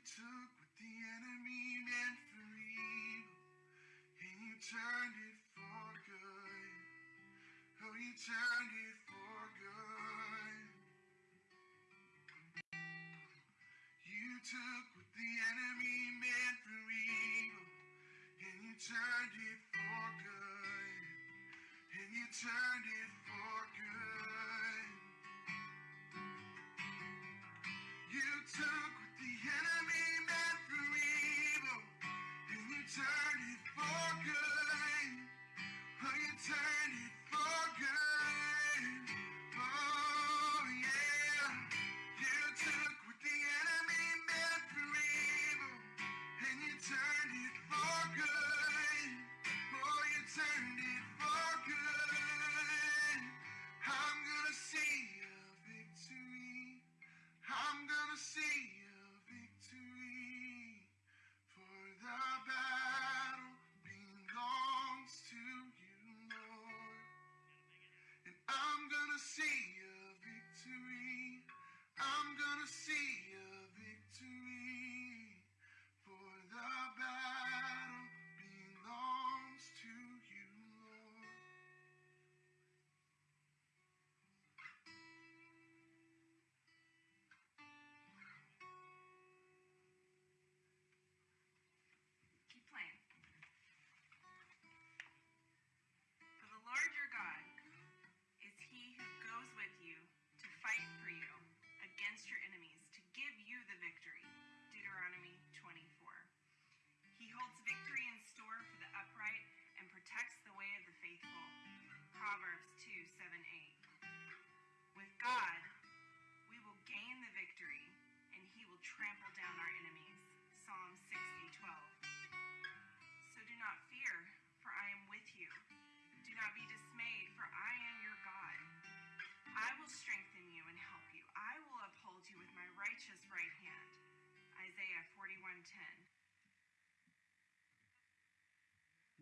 You took what the enemy meant for evil, and you turned it for good. Oh, you turned it for good. You took what the enemy meant for evil, and you turned it for good. And you turned it for good. You took Are how you turn it.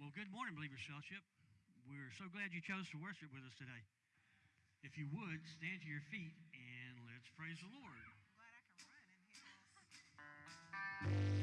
Well, good morning, Believers Fellowship. We're so glad you chose to worship with us today. If you would, stand to your feet and let's praise the Lord.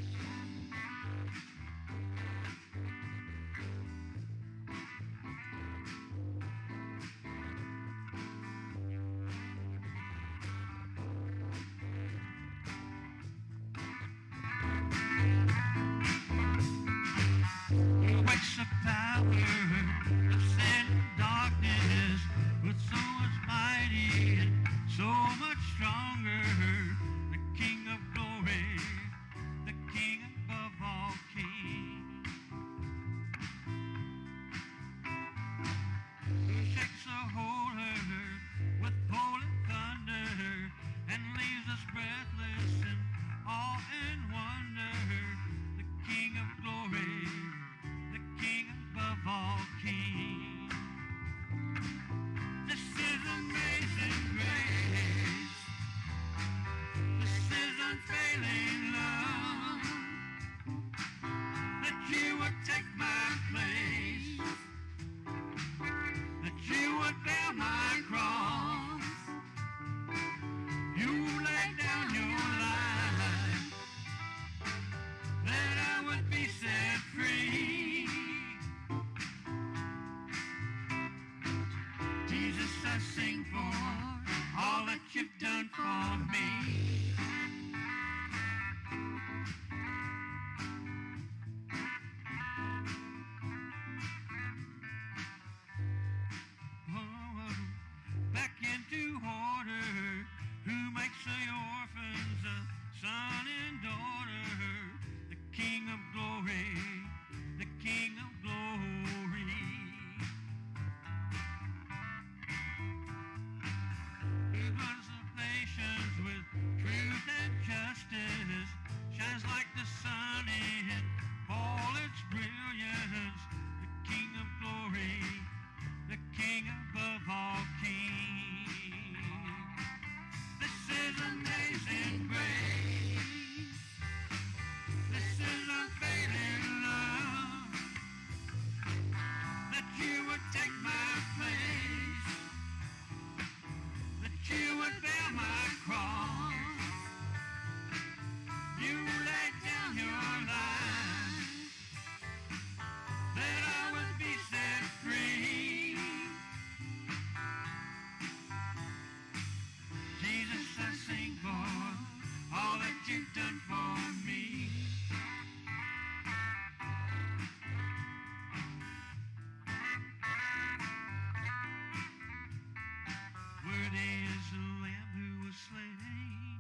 Worthy is the Lamb who was slain,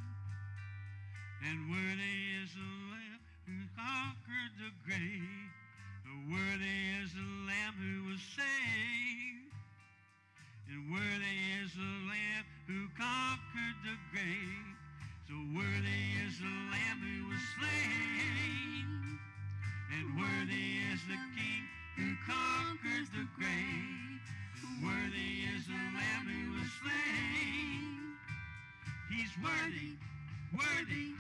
and worthy is the worthy, worthy.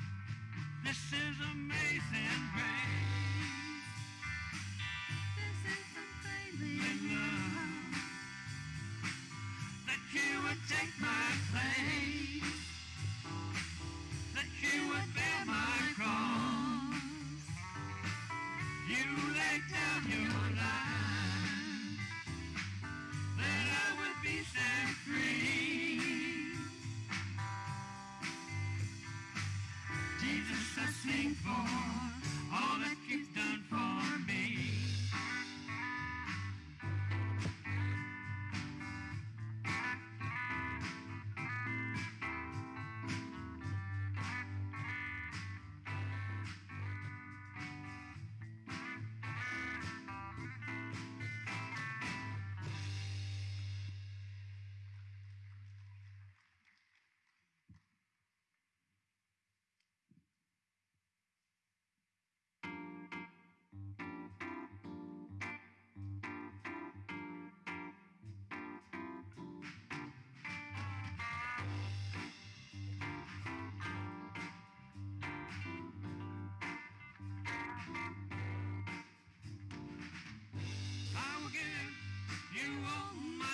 You all my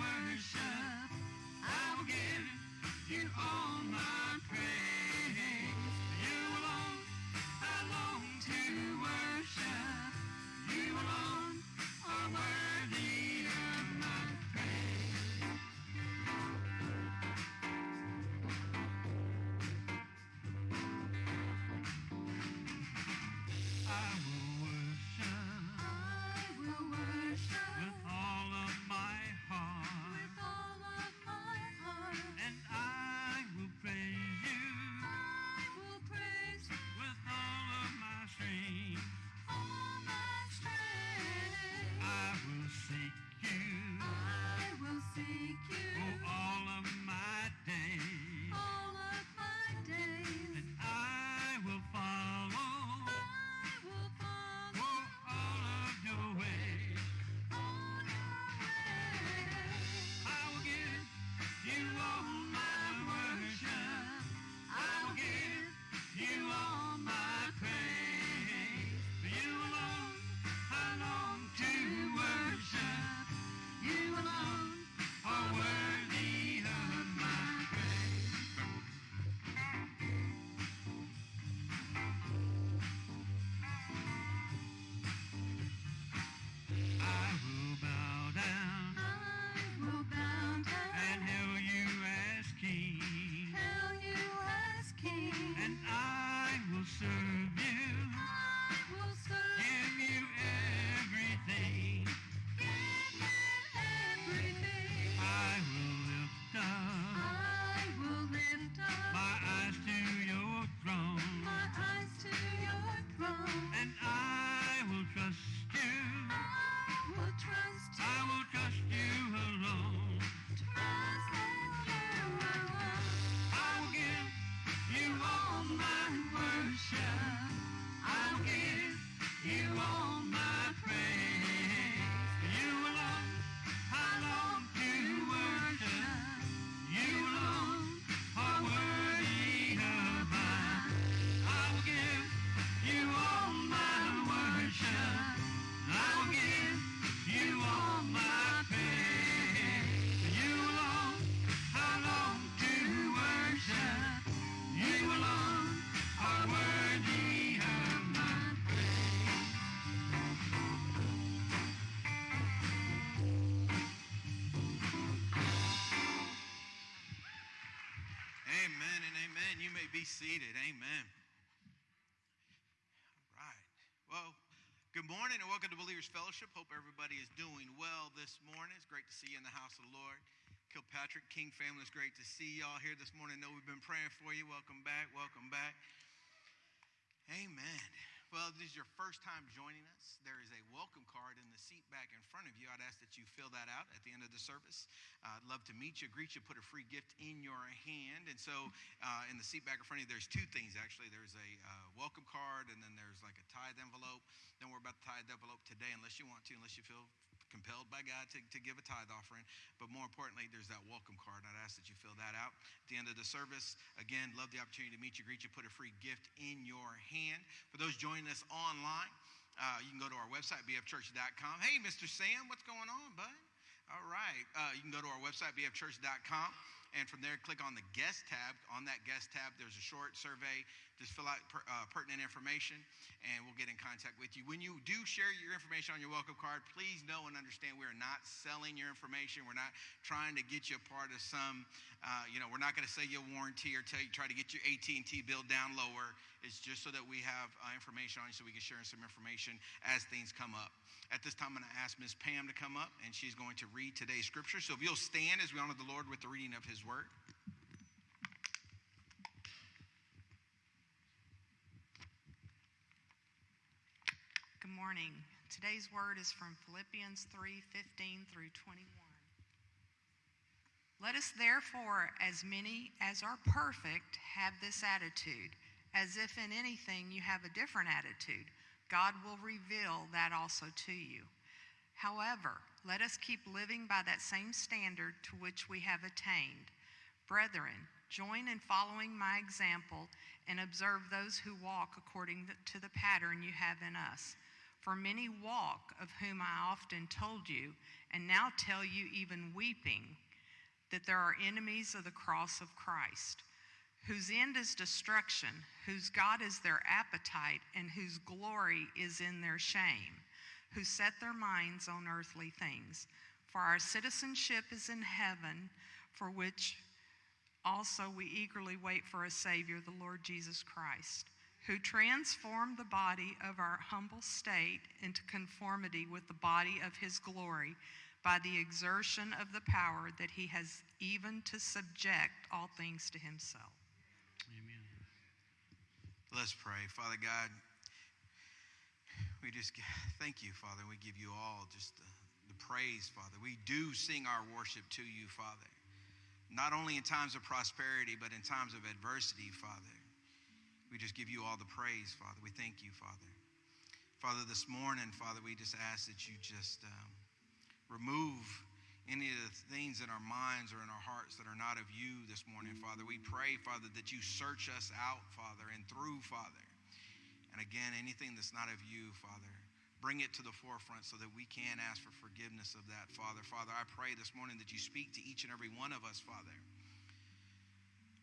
worship. I will give you all my seated. Amen. All right. Well, good morning and welcome to Believers Fellowship. Hope everybody is doing well this morning. It's great to see you in the house of the Lord. Kilpatrick King family, it's great to see y'all here this morning. I know we've been praying for you. Welcome back. Welcome back. Well, if this is your first time joining us. There is a welcome card in the seat back in front of you. I'd ask that you fill that out at the end of the service. Uh, I'd love to meet you, greet you, put a free gift in your hand. And so, uh, in the seat back in front of you, there's two things actually. There's a uh, welcome card, and then there's like a tithe envelope. Don't worry about the tithe envelope today, unless you want to, unless you feel compelled by God to, to give a tithe offering. But more importantly, there's that welcome card. I'd ask that you fill that out at the end of the service. Again, love the opportunity to meet you, greet you, put a free gift in your hand. For those joining us online, uh, you can go to our website, bfchurch.com. Hey, Mr. Sam, what's going on, bud? All right. Uh, you can go to our website, bfchurch.com. And from there, click on the guest tab. On that guest tab, there's a short survey. Just fill out per, uh, pertinent information, and we'll get in contact with you. When you do share your information on your welcome card, please know and understand we are not selling your information. We're not trying to get you a part of some, uh, you know, we're not going to sell you a warranty or tell you try to get your AT&T bill down lower. It's just so that we have uh, information on you, so we can share some information as things come up. At this time, I'm going to ask Ms. Pam to come up, and she's going to read today's scripture. So if you'll stand as we honor the Lord with the reading of his word. Good morning. Today's word is from Philippians 3:15 through 21. Let us therefore, as many as are perfect, have this attitude, as if in anything you have a different attitude. God will reveal that also to you. However, let us keep living by that same standard to which we have attained. Brethren, join in following my example and observe those who walk according to the pattern you have in us. For many walk, of whom I often told you, and now tell you even weeping, that there are enemies of the cross of Christ, whose end is destruction, whose God is their appetite, and whose glory is in their shame, who set their minds on earthly things. For our citizenship is in heaven, for which also we eagerly wait for a Savior, the Lord Jesus Christ, who transformed the body of our humble state into conformity with the body of his glory by the exertion of the power that he has even to subject all things to himself. Amen. Let's pray. Father God, we just thank you, Father. We give you all just the, the praise, Father. We do sing our worship to you, Father. Not only in times of prosperity, but in times of adversity, Father. We just give you all the praise, Father. We thank you, Father. Father, this morning, Father, we just ask that you just um, remove any of the things in our minds or in our hearts that are not of you this morning, Father. We pray, Father, that you search us out, Father, and through, Father. And again, anything that's not of you, Father, bring it to the forefront so that we can ask for forgiveness of that, Father. Father, I pray this morning that you speak to each and every one of us, Father.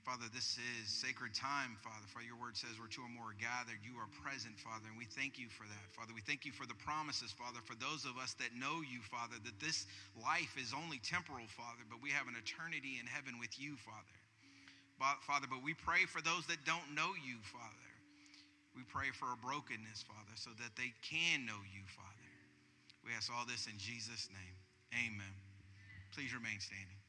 Father, this is sacred time, Father. For your word says where two or more are gathered, you are present, Father, and we thank you for that, Father. We thank you for the promises, Father, for those of us that know you, Father, that this life is only temporal, Father, but we have an eternity in heaven with you, Father. Father, but we pray for those that don't know you, Father. We pray for a brokenness, Father, so that they can know you, Father. We ask all this in Jesus' name. Amen. Please remain standing.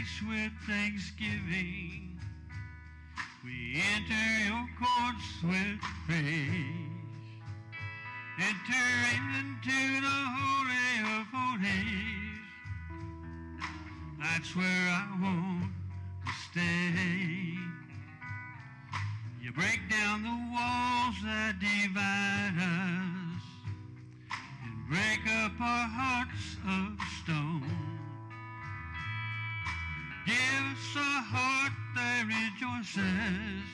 Gates with thanksgiving. We enter your courts with praise. Enter into the Holy of Holies. That's where I want to stay. You break down the walls that divide us and break up our hearts of stone. Give us a heart that rejoices,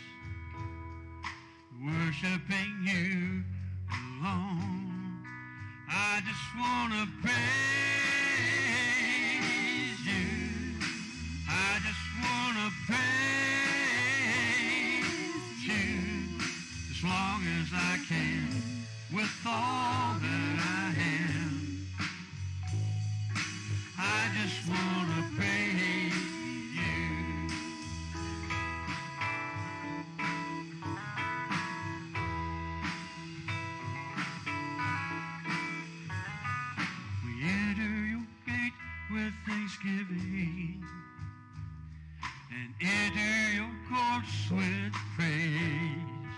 worshiping you alone. I just want to praise you. I just want to praise you as long as I can with all that I am. I just want to thanksgiving and enter your courts with praise.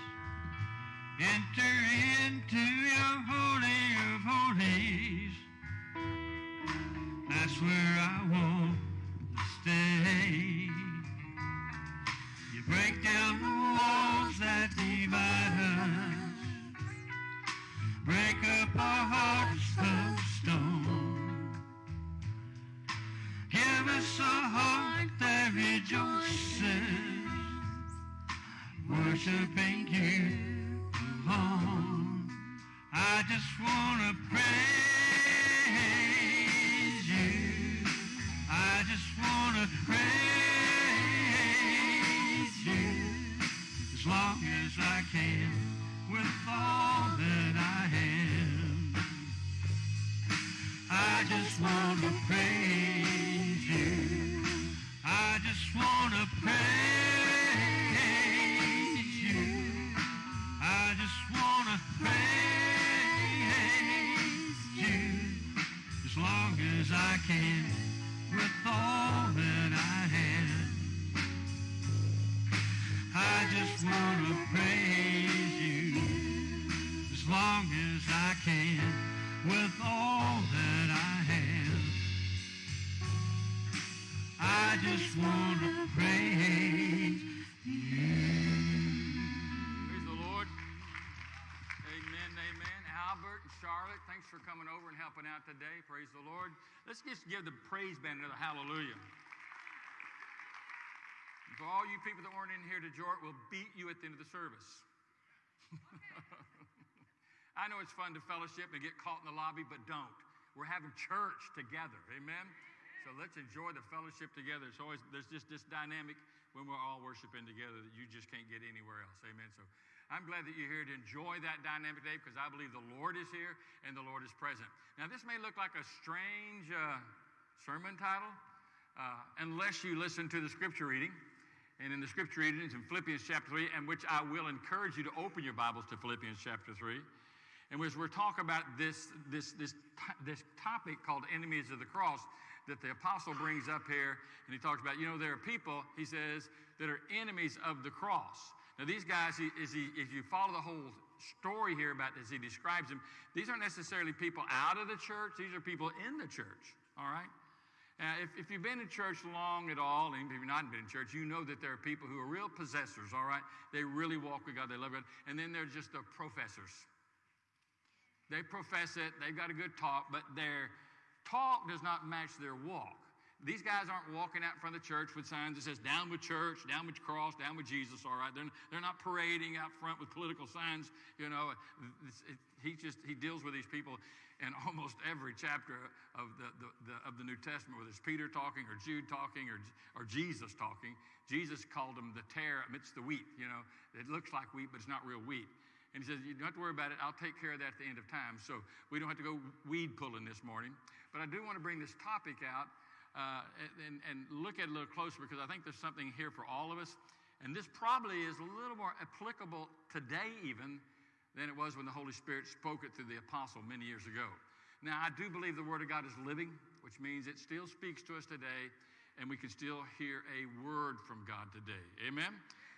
Enter into your holy of holies. That's where I want to stay. You break down the walls that divide us, break up our hearts us a heart that rejoices, worshiping you alone. I just want to praise you. I just want to praise you as long as I can with all that I am. I just want to praise just want to praise you. I just want to praise you as long as I can with all that I have. I just want I just want to praise you. Praise the Lord. Amen, amen. Albert and Charlotte, thanks for coming over and helping out today. Praise the Lord. Let's just give the praise band another hallelujah. For all you people that weren't in here to Jordan, we'll beat you at the end of the service. I know it's fun to fellowship and get caught in the lobby, but don't. We're having church together. Amen. So let's enjoy the fellowship together. It's always there's just this dynamic when we're all worshiping together that you just can't get anywhere else. Amen. So I'm glad that you're here to enjoy that dynamic today because I believe the Lord is here and the Lord is present. Now this may look like a strange uh, sermon title uh, unless you listen to the scripture reading. And in the scripture reading, it's in Philippians chapter 3, and which I will encourage you to open your Bibles to Philippians chapter 3. And as we're talking about this, this, this, this topic called enemies of the cross that the apostle brings up here, and he talks about, you know, there are people, he says, that are enemies of the cross. Now, these guys, he, he, as you follow the whole story here about as he describes them, these aren't necessarily people out of the church, these are people in the church, all right? Now, if, if you've been in church long at all, and if you've not been in church, you know that there are people who are real possessors, all right? They really walk with God, they love God. And then there's just the professors. They profess it, they've got a good talk, but their talk does not match their walk. These guys aren't walking out in front of the church with signs that says down with church, down with cross, down with Jesus, all right? They're, they're not parading out front with political signs, you know. He just, he deals with these people in almost every chapter of the, the, the, of the New Testament, whether it's Peter talking or Jude talking or, or Jesus talking. Jesus called them the tare amidst the wheat, you know. It looks like wheat, but it's not real wheat. And he says, You don't have to worry about it. I'll take care of that at the end of time. So we don't have to go weed pulling this morning. But I do want to bring this topic out uh, and, and look at it a little closer because I think there's something here for all of us. And this probably is a little more applicable today, even, than it was when the Holy Spirit spoke it through the apostle many years ago. Now, I do believe the Word of God is living, which means it still speaks to us today, and we can still hear a word from God today. Amen?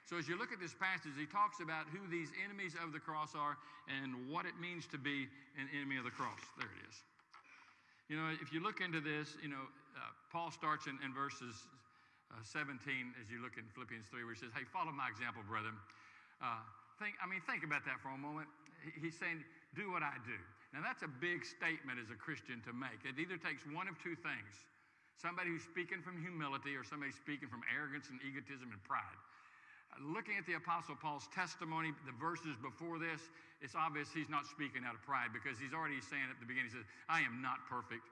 So, as you look at this passage, he talks about who these enemies of the cross are and what it means to be an enemy of the cross. There it is. You know, if you look into this, you know, uh, Paul starts in, in verses uh, 17 as you look in Philippians 3, where he says, Hey, follow my example, brethren. Uh, think, I mean, think about that for a moment. He's saying, Do what I do. Now, that's a big statement as a Christian to make. It either takes one of two things somebody who's speaking from humility or somebody speaking from arrogance and egotism and pride. Uh, Looking at the Apostle Paul's testimony, the verses before this, it's obvious he's not speaking out of pride because he's already saying at the beginning, he says, I am not perfect.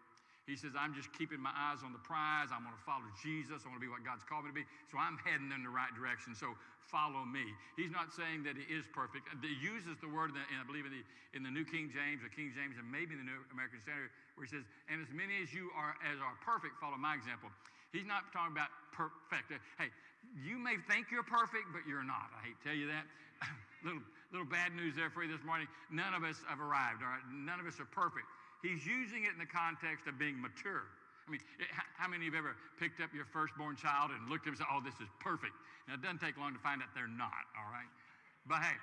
He says, I'm just keeping my eyes on the prize. I want to follow Jesus. I want to be what God's called me to be. So I'm heading in the right direction. So follow me. He's not saying that he is perfect. He uses the word, in I believe, in the, in the New King James, or King James, and maybe the New American Standard, where he says, And as many as you are as are perfect, follow my example. He's not talking about perfect. Hey, you may think you're perfect, but you're not. I hate to tell you that. little, little bad news there for you this morning. None of us have arrived, all right? None of us are perfect. He's using it in the context of being mature. I mean, how- many of you have ever picked up your firstborn child and looked at him and said, oh, this is perfect? Now, it doesn't take long to find out they're not, all right? But hey,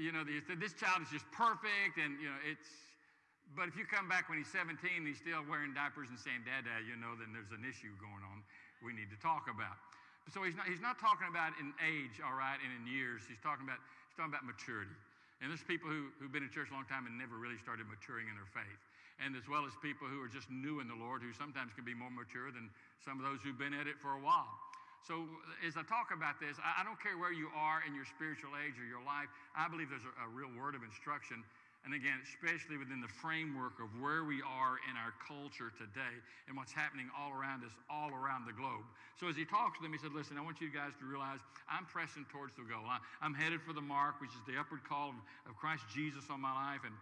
you know, this child is just perfect, and, you know, it's, but if you come back when he's 17 and he's still wearing diapers and saying, Dada, you know, then there's an issue going on we need to talk about. So he's not, he's not talking about in age, all right, and in years. He's talking about, he's talking about maturity. And there's people who, who've been in church a long time and never really started maturing in their faith. And as well as people who are just new in the Lord, who sometimes can be more mature than some of those who've been at it for a while. So, as I talk about this, I, I don't care where you are in your spiritual age or your life, I believe there's a, a real word of instruction. And again, especially within the framework of where we are in our culture today and what's happening all around us, all around the globe. So, as he talks to them, he said, Listen, I want you guys to realize I'm pressing towards the goal. I'm headed for the mark, which is the upward call of, Christ Jesus on my life. And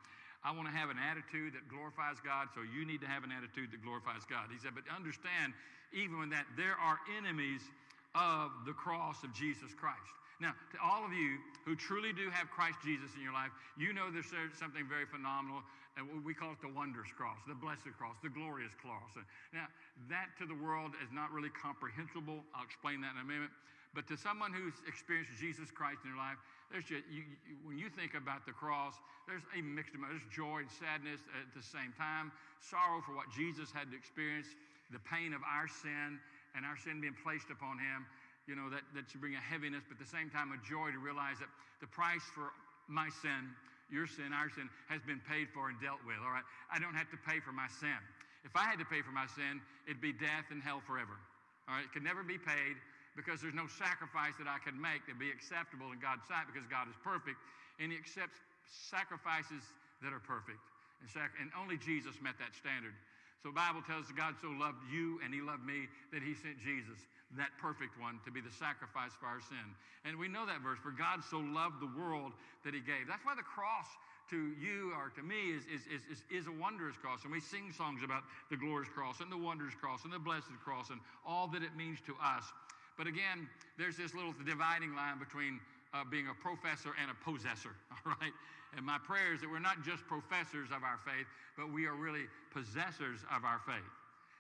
I want to have an attitude that glorifies God, so you need to have an attitude that glorifies God. He said, but understand, even when that, there are enemies of the cross of Jesus Christ. Now, to all of you who truly do have Christ Jesus in your life, you know there's something very phenomenal, uh, and we call it the wondrous cross, the blessed cross, the glorious cross. Now, that to the world is not really comprehensible. I'll explain that in a minute. But to someone who's experienced Jesus Christ in their life, there's just, you, you, when you think about the cross, there's a mixed emotion. There's joy and sadness at the same time, sorrow for what Jesus had to experience, the pain of our sin and our sin being placed upon him you know, that, that should bring a heaviness, but at the same time a joy to realize that the price for my sin, your sin, our sin, has been paid for and dealt with. All right. I don't have to pay for my sin. If I had to pay for my sin, it'd be death and hell forever. All right. It could never be paid because there's no sacrifice that I could make that'd be acceptable in God's sight because God is perfect and He accepts sacrifices that are perfect. And, sac- and only Jesus met that standard. So Bible tells us God so loved you and He loved me that He sent Jesus that perfect one to be the sacrifice for our sin. And we know that verse, for God so loved the world that he gave. That's why the cross to you or to me is, is, is, is, is a wondrous cross. And we sing songs about the glorious cross and the wondrous cross and the blessed cross and all that it means to us. But again, there's this little dividing line between uh, being a professor and a possessor, all right? And my prayer is that we're not just professors of our faith, but we are really possessors of our faith.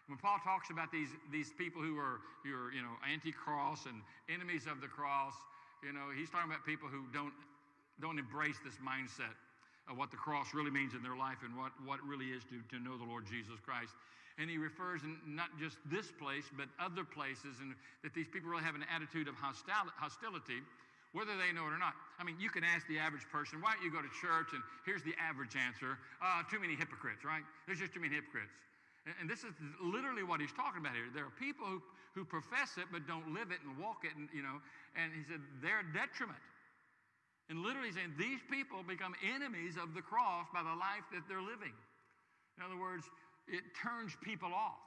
When Paul talks about these, these people who are, who are, you know, anti-cross and enemies of the cross, you know, he's talking about people who don't, don't embrace this mindset of what the cross really means in their life and what, what really is to, to know the Lord Jesus Christ. And he refers in not just this place, but other places, and that these people really have an attitude of hostility, whether they know it or not. I mean, you can ask the average person, why don't you go to church? And here's the average answer uh, too many hypocrites, right? There's just too many hypocrites. And this is literally what he's talking about here. There are people who, who profess it but don't live it and walk it, and, you know, and he said they're a detriment. And literally saying these people become enemies of the cross by the life that they're living. In other words, it turns people off.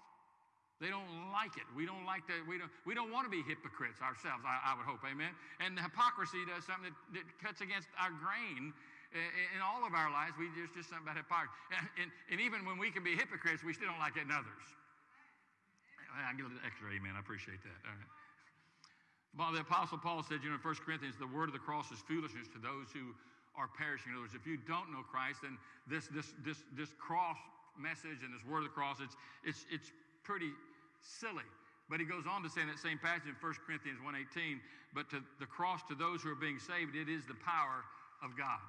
They don't like it. We don't like to, we don't, we don't want to be hypocrites ourselves, I, I would hope, amen? And hypocrisy does something that, that cuts against our grain in all of our lives, we just, just something about hypocrisy. And, and, and, even when we can be hypocrites, we still don't like it in others. I get a little extra amen. I appreciate that. All right. Well, the Apostle Paul said, you know, in 1 Corinthians, the word of the cross is foolishness to those who are perishing. In other words, if you don't know Christ, then this, this, this, this cross message and this word of the cross, it's, it's, it's pretty silly. But he goes on to say in that same passage in 1 Corinthians 1.18, but to the cross to those who are being saved, it is the power of God.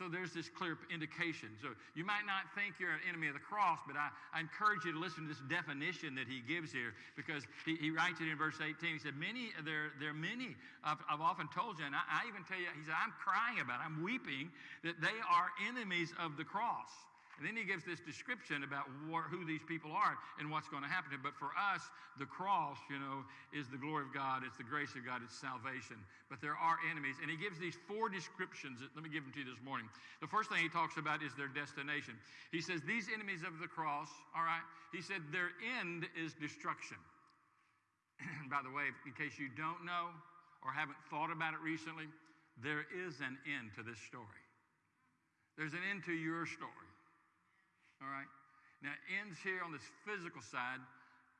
So there's this clear indication. So you might not think you're an enemy of the cross, but I, I encourage you to listen to this definition that he gives here because he, he writes it in verse 18. He said, Many, there, there are many, I've, I've often told you, and I, I even tell you, he said, I'm crying about it, I'm weeping that they are enemies of the cross. And then he gives this description about who these people are and what's going to happen to them. But for us, the cross, you know, is the glory of God, it's the grace of God, it's salvation. But there are enemies. And he gives these four descriptions. Let me give them to you this morning. The first thing he talks about is their destination. He says, These enemies of the cross, all right, he said, their end is destruction. And by the way, in case you don't know or haven't thought about it recently, there is an end to this story. There's an end to your story. All right? Now, it ends here on this physical side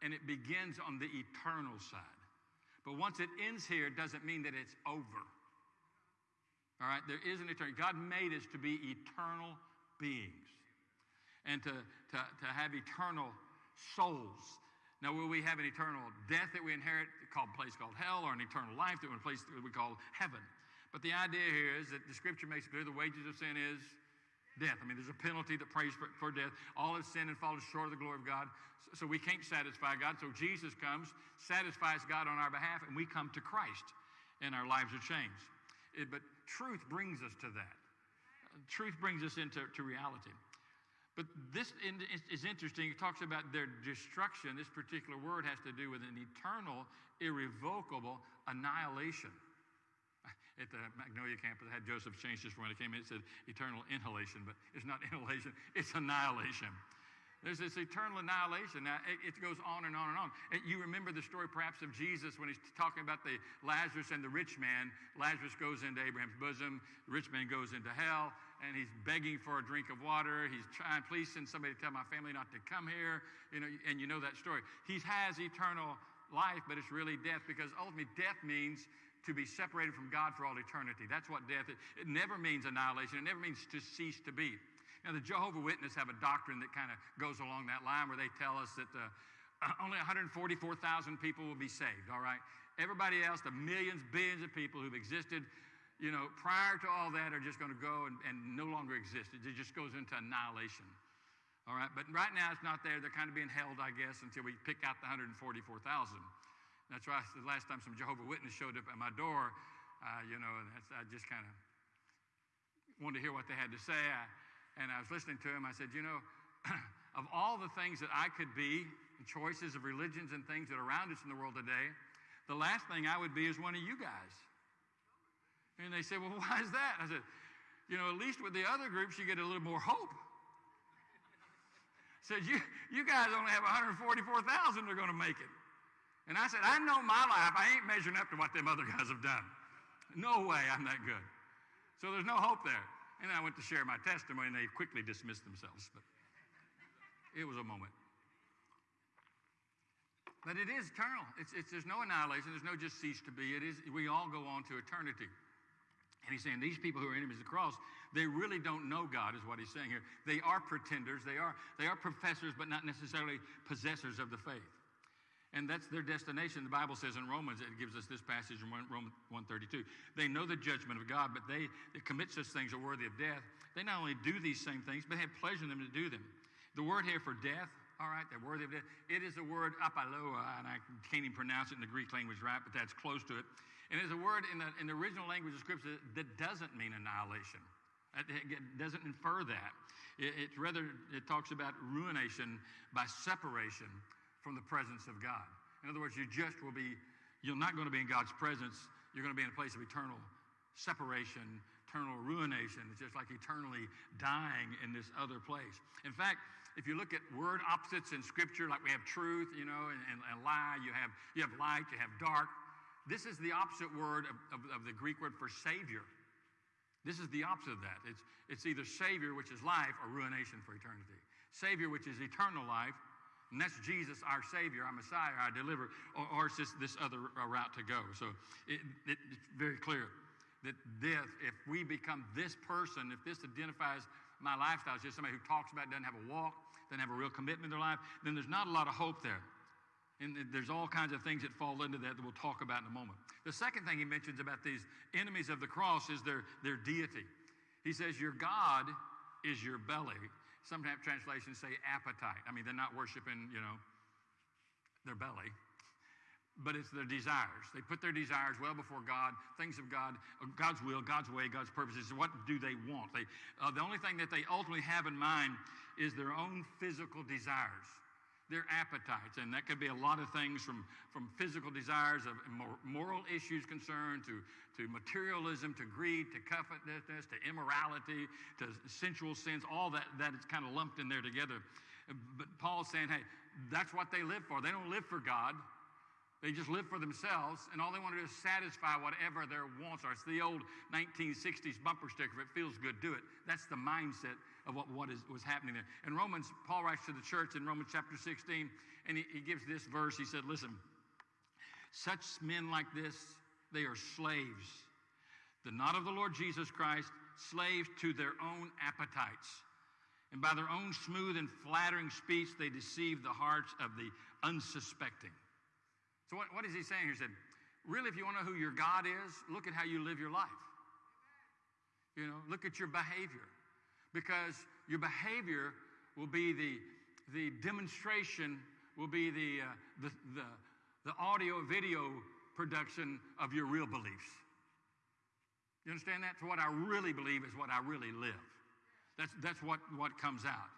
and it begins on the eternal side. But once it ends here, it doesn't mean that it's over. All right? There is an eternity. God made us to be eternal beings and to, to, to have eternal souls. Now, will we have an eternal death that we inherit, called a place called hell, or an eternal life that we place that we call heaven? But the idea here is that the scripture makes it clear the wages of sin is death. I mean, there's a penalty that prays for, for death. All have sinned and fallen short of the glory of God. So, so, we can't satisfy God. So Jesus comes, satisfies God on our behalf, and we come to Christ, and our lives are changed. It, but truth brings us to that. Truth brings us into to reality. But this is- is interesting. It talks about their destruction. This particular word has to do with an eternal, irrevocable annihilation. At the Magnolia campus, I had Joseph change this when it came in. It said eternal inhalation, but it's not inhalation, it's annihilation. There's this eternal annihilation. Now, it, it goes on and on and on. And you remember the story perhaps of Jesus when he's talking about the Lazarus and the rich man. Lazarus goes into Abraham's bosom, the rich man goes into hell, and he's begging for a drink of water. He's trying, please send somebody to tell my family not to come here. You know, and you know that story. He has eternal life, but it's really death because ultimately death means to be separated from God for all eternity. That's what death is. It never means annihilation. It never means to cease to be. Now, the Jehovah Witness have a doctrine that kind of goes along that line where they tell us that uh, only 144,000 people will be saved, all right? Everybody else, the millions, billions of people who've existed, you know, prior to all that are just going to go and, and no longer exist. It just goes into annihilation. All right, but right now it's not there. They're kind of being held, I guess, until we pick out the 144,000. That's why the last time some Jehovah Witness showed up at my door, uh, you know, I just kind of wanted to hear what they had to say. I, and I was listening to him. I said, you know, of all the things that I could be, choices of religions and things that are around us in the world today, the last thing I would be is one of you guys. And they said, well, why is that? I said, you know, at least with the other groups, you get a little more hope. said, you, you guys only have 144,000 that are going to make it. And I said, I know my life. I ain't measuring up to what them other guys have done. No way I'm that good. So there's no hope there. And I went to share my testimony, and they quickly dismissed themselves. But it was a moment. But it is eternal. It's, it's, there's no annihilation. There's no just cease to be. It is. We all go on to eternity. And he's saying these people who are enemies of the cross, they really don't know God, is what he's saying here. They are pretenders. They are, they are professors, but not necessarily possessors of the faith. And that's their destination. The Bible says in Romans, it gives us this passage in Romans 132. They know the judgment of God, but they that commit such things are worthy of death. They not only do these same things, but have pleasure in them to do them. The word here for death, all right, they're worthy of death. It is a word apaloa, and I can't even pronounce it in the Greek language right, but that's close to it. And it's a word in the, in the original language of Scripture that doesn't mean annihilation. It doesn't infer that. It, it rather it talks about ruination by separation from the presence of God. In other words, you just will be, you're not going to be in God's presence. You're going to be in a place of eternal separation, eternal ruination. It's just like eternally dying in this other place. In fact, if you look at word opposites in Scripture, like we have truth, you know, and, and, and lie, you have, you have light, you have dark. This is the opposite word of, of, of the Greek word for Savior. This is the opposite of that. It's, it's either Savior, which is life, or ruination for eternity. Savior, which is eternal life, and that's Jesus, our Savior, our Messiah, our deliverer, or, or it's just this other route to go. So it, it, it's very clear that death, if we become this person, if this identifies my lifestyle as just somebody who talks about it, doesn't have a walk, doesn't have a real commitment in their life, then there's not a lot of hope there. And there's all kinds of things that fall into that that we'll talk about in a moment. The second thing he mentions about these enemies of the cross is their, their deity. He says, Your God is your belly. Sometimes translations say appetite. I mean, they're not worshiping, you know, their belly, but it's their desires. They put their desires well before God, things of God, uh, God's will, God's way, God's purposes. What do they want? They, uh, the only thing that they ultimately have in mind is their own physical desires their appetites. And that could be a lot of things from, from physical desires of moral issues concerned to, to materialism, to greed, to covetousness, to immorality, to sensual sins, all that, that is kind of lumped in there together. But Paul's saying, hey, that's what they live for. They don't live for God. They just live for themselves, and all they want to do is satisfy whatever their wants are. It's the old 1960s bumper sticker. If it feels good, do it. That's the mindset of what, what is, was happening there. In Romans, Paul writes to the church in Romans chapter 16, and he, he gives this verse. He said, Listen, such men like this, they are slaves. The not of the Lord Jesus Christ, slaves to their own appetites. And by their own smooth and flattering speech, they deceive the hearts of the unsuspecting. So, what, what is he saying here? He said, really, if you want to know who your God is, look at how you live your life. You know, look at your behavior. Because your behavior will be the, the demonstration, will be the, uh, the, the, the audio video production of your real beliefs. You understand that? So, what I really believe is what I really live. That's, that's what, what comes out.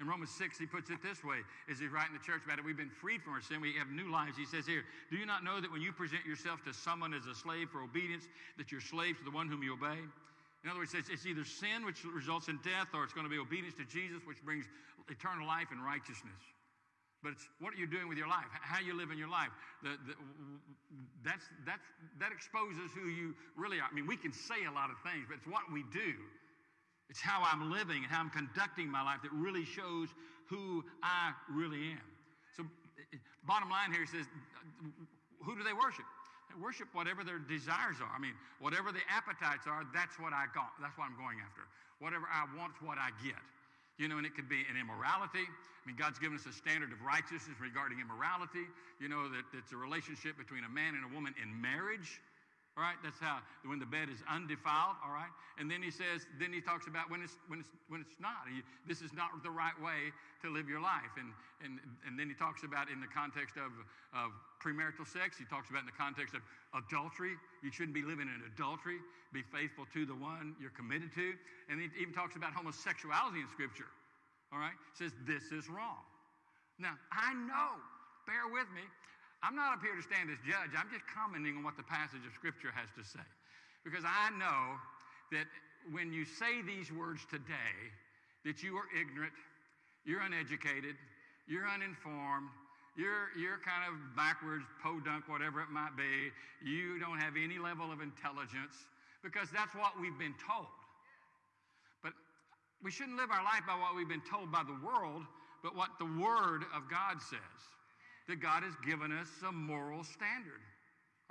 In Romans 6, he puts it this way as he's writing the church about it. We've been freed from our sin. We have new lives. He says here, Do you not know that when you present yourself to someone as a slave for obedience, that you're slaves to the one whom you obey? In other words, it's, it's either sin, which results in death, or it's going to be obedience to Jesus, which brings eternal life and righteousness. But it's what are you doing with your life? How you live in your life? The, the, that's, that's, that exposes who you really are. I mean, we can say a lot of things, but it's what we do. It's how I'm living and how I'm conducting my life that really shows who I really am. So, eh, eh, bottom line here says, uh, who do they worship? Worship whatever their desires are. I mean, whatever the appetites are, that's what I got. That's what I'm going after. Whatever I want, what I get. You know, and it could be an immorality. I mean, God's given us a standard of righteousness regarding immorality. You know, that it's a relationship between a man and a woman in marriage. All right, that's how when the bed is undefiled. All right, and then he says, then he talks about when it's when it's when it's not. He, this is not the right way to live your life. And and and then he talks about in the context of of premarital sex. He talks about in the context of adultery. You shouldn't be living in adultery. Be faithful to the one you're committed to. And he even talks about homosexuality in Scripture. All right, says this is wrong. Now I know. Bear with me. I'm not up here to stand as judge. I'm just commenting on what the passage of Scripture has to say. Because I know that when you say these words today, that you are ignorant, you're uneducated, you're uninformed, you're, you're kind of backwards, podunk, whatever it might be. You don't have any level of intelligence because that's what we've been told. But we shouldn't live our life by what we've been told by the world, but what the Word of God says that God has given us a moral standard.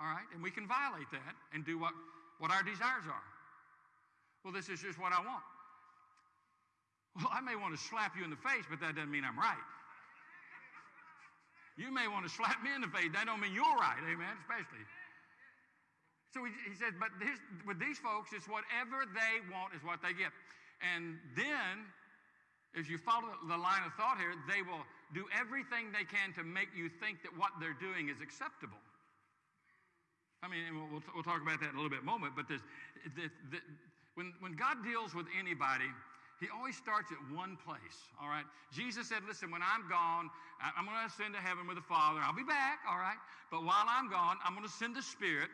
All right? And we can violate that and do what, what our desires are. Well, this is just what I want. Well, I may want to slap you in the face, but that doesn't mean I'm right. You may want to slap me in the face. That don't mean you're right, amen, especially. So he, he says, but this, with these folks, it's whatever they want is what they get. And then, if you follow the line of thought here, they will do everything they can to make you think that what they're doing is acceptable. I mean, we'll, we'll talk about that in a little bit moment, but this, the, the, when, when God deals with anybody, he always starts at one place, all right? Jesus said, Listen, when I'm gone, I'm going to ascend to heaven with the Father. I'll be back, all right? But while I'm gone, I'm going to send the Spirit.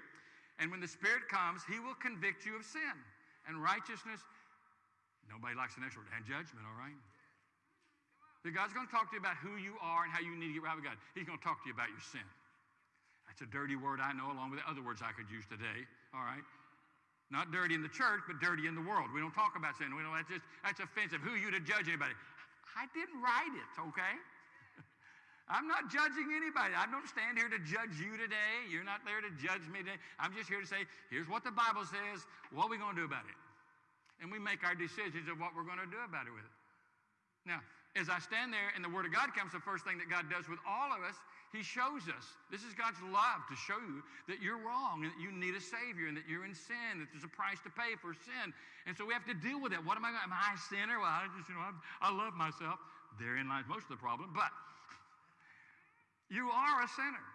And when the Spirit comes, he will convict you of sin and righteousness. Nobody likes the next word, and judgment, all right? That God's going to talk to you about who you are and how you need to get right with God. He's going to talk to you about your sin. That's a dirty word I know, along with the other words I could use today. All right? Not dirty in the church, but dirty in the world. We don't talk about sin. We know that's just that's offensive. Who are you to judge anybody? I didn't write it, okay? I'm not judging anybody. I don't stand here to judge you today. You're not there to judge me today. I'm just here to say, here's what the Bible says. What are we going to do about it? And we make our decisions of what we're going to do about it with it. Now, as I stand there and the Word of God comes, the first thing that God does with all of us, He shows us. This is God's love to show you that you're wrong and that you need a Savior and that you're in sin, that there's a price to pay for sin. And so we have to deal with that. What am I going Am I a sinner? Well, I just, you know, I'm, I love myself. Therein lies most of the problem. But you are a sinner.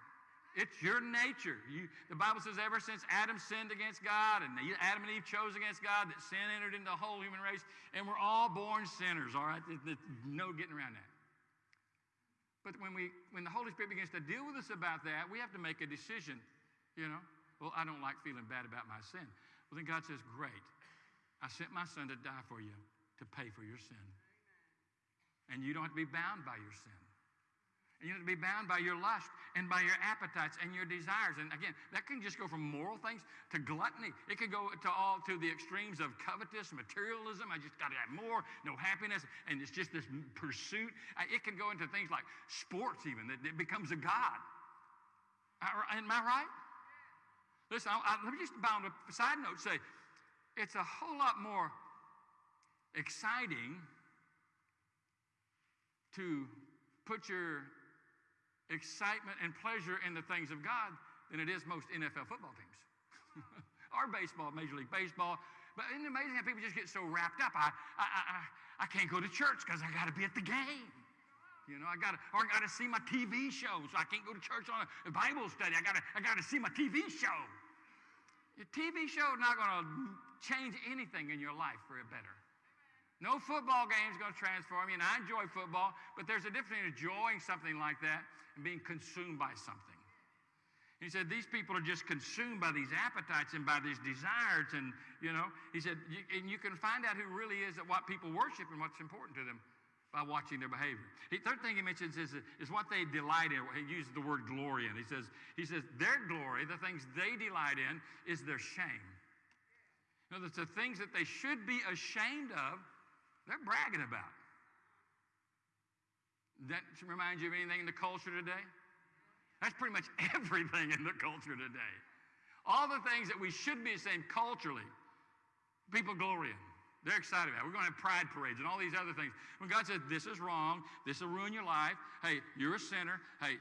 It's your nature. You, the Bible says ever since Adam sinned against God and Adam and Eve chose against God, that sin entered into the whole human race, and we're all born sinners, all right? There's no getting around that. But when, we, when the Holy Spirit begins to deal with us about that, we have to make a decision, you know? Well, I don't like feeling bad about my sin. Well, then God says, Great. I sent my son to die for you to pay for your sin. And you don't have to be bound by your sin. And you have to be bound by your lust and by your appetites and your desires. And again, that can just go from moral things to gluttony. It can go to all to the extremes of covetous, materialism. I just got to have more, no happiness, and it's just this pursuit. It can go into things like sports, even that it becomes a god. Am I right? Listen, I, I, let me just bound a side note say it's a whole lot more exciting to put your excitement and pleasure in the things of God than it is most NFL football teams or baseball, Major League Baseball. But isn't it amazing how people just get so wrapped up? I, I, I, I can't go to church because I got to be at the game. You know, I got to, or I got to see my TV show, so I can't go to church on a Bible study. I got to, I got to see my TV show. Your TV show is not going to change anything in your life for a better. No football game is going to transform you, and I enjoy football, but there's a difference between enjoying something like that and being consumed by something. He said, These people are just consumed by these appetites and by these desires. And, you know, he said, and you can find out who really is at what people worship and what's important to them by watching their behavior. The third thing he mentions is, is what they delight in. He uses the word glory in. He says, he says, their glory, the things they delight in, is their shame. You know, the things that they should be ashamed of, they're bragging about. That reminds you of anything in the culture today? That's pretty much everything in the culture today. All the things that we should be saying culturally, people glory in. They're excited about. It. We're going to have pride parades and all these other things. When God says this is wrong, this will ruin your life. Hey, you're a sinner. Hey,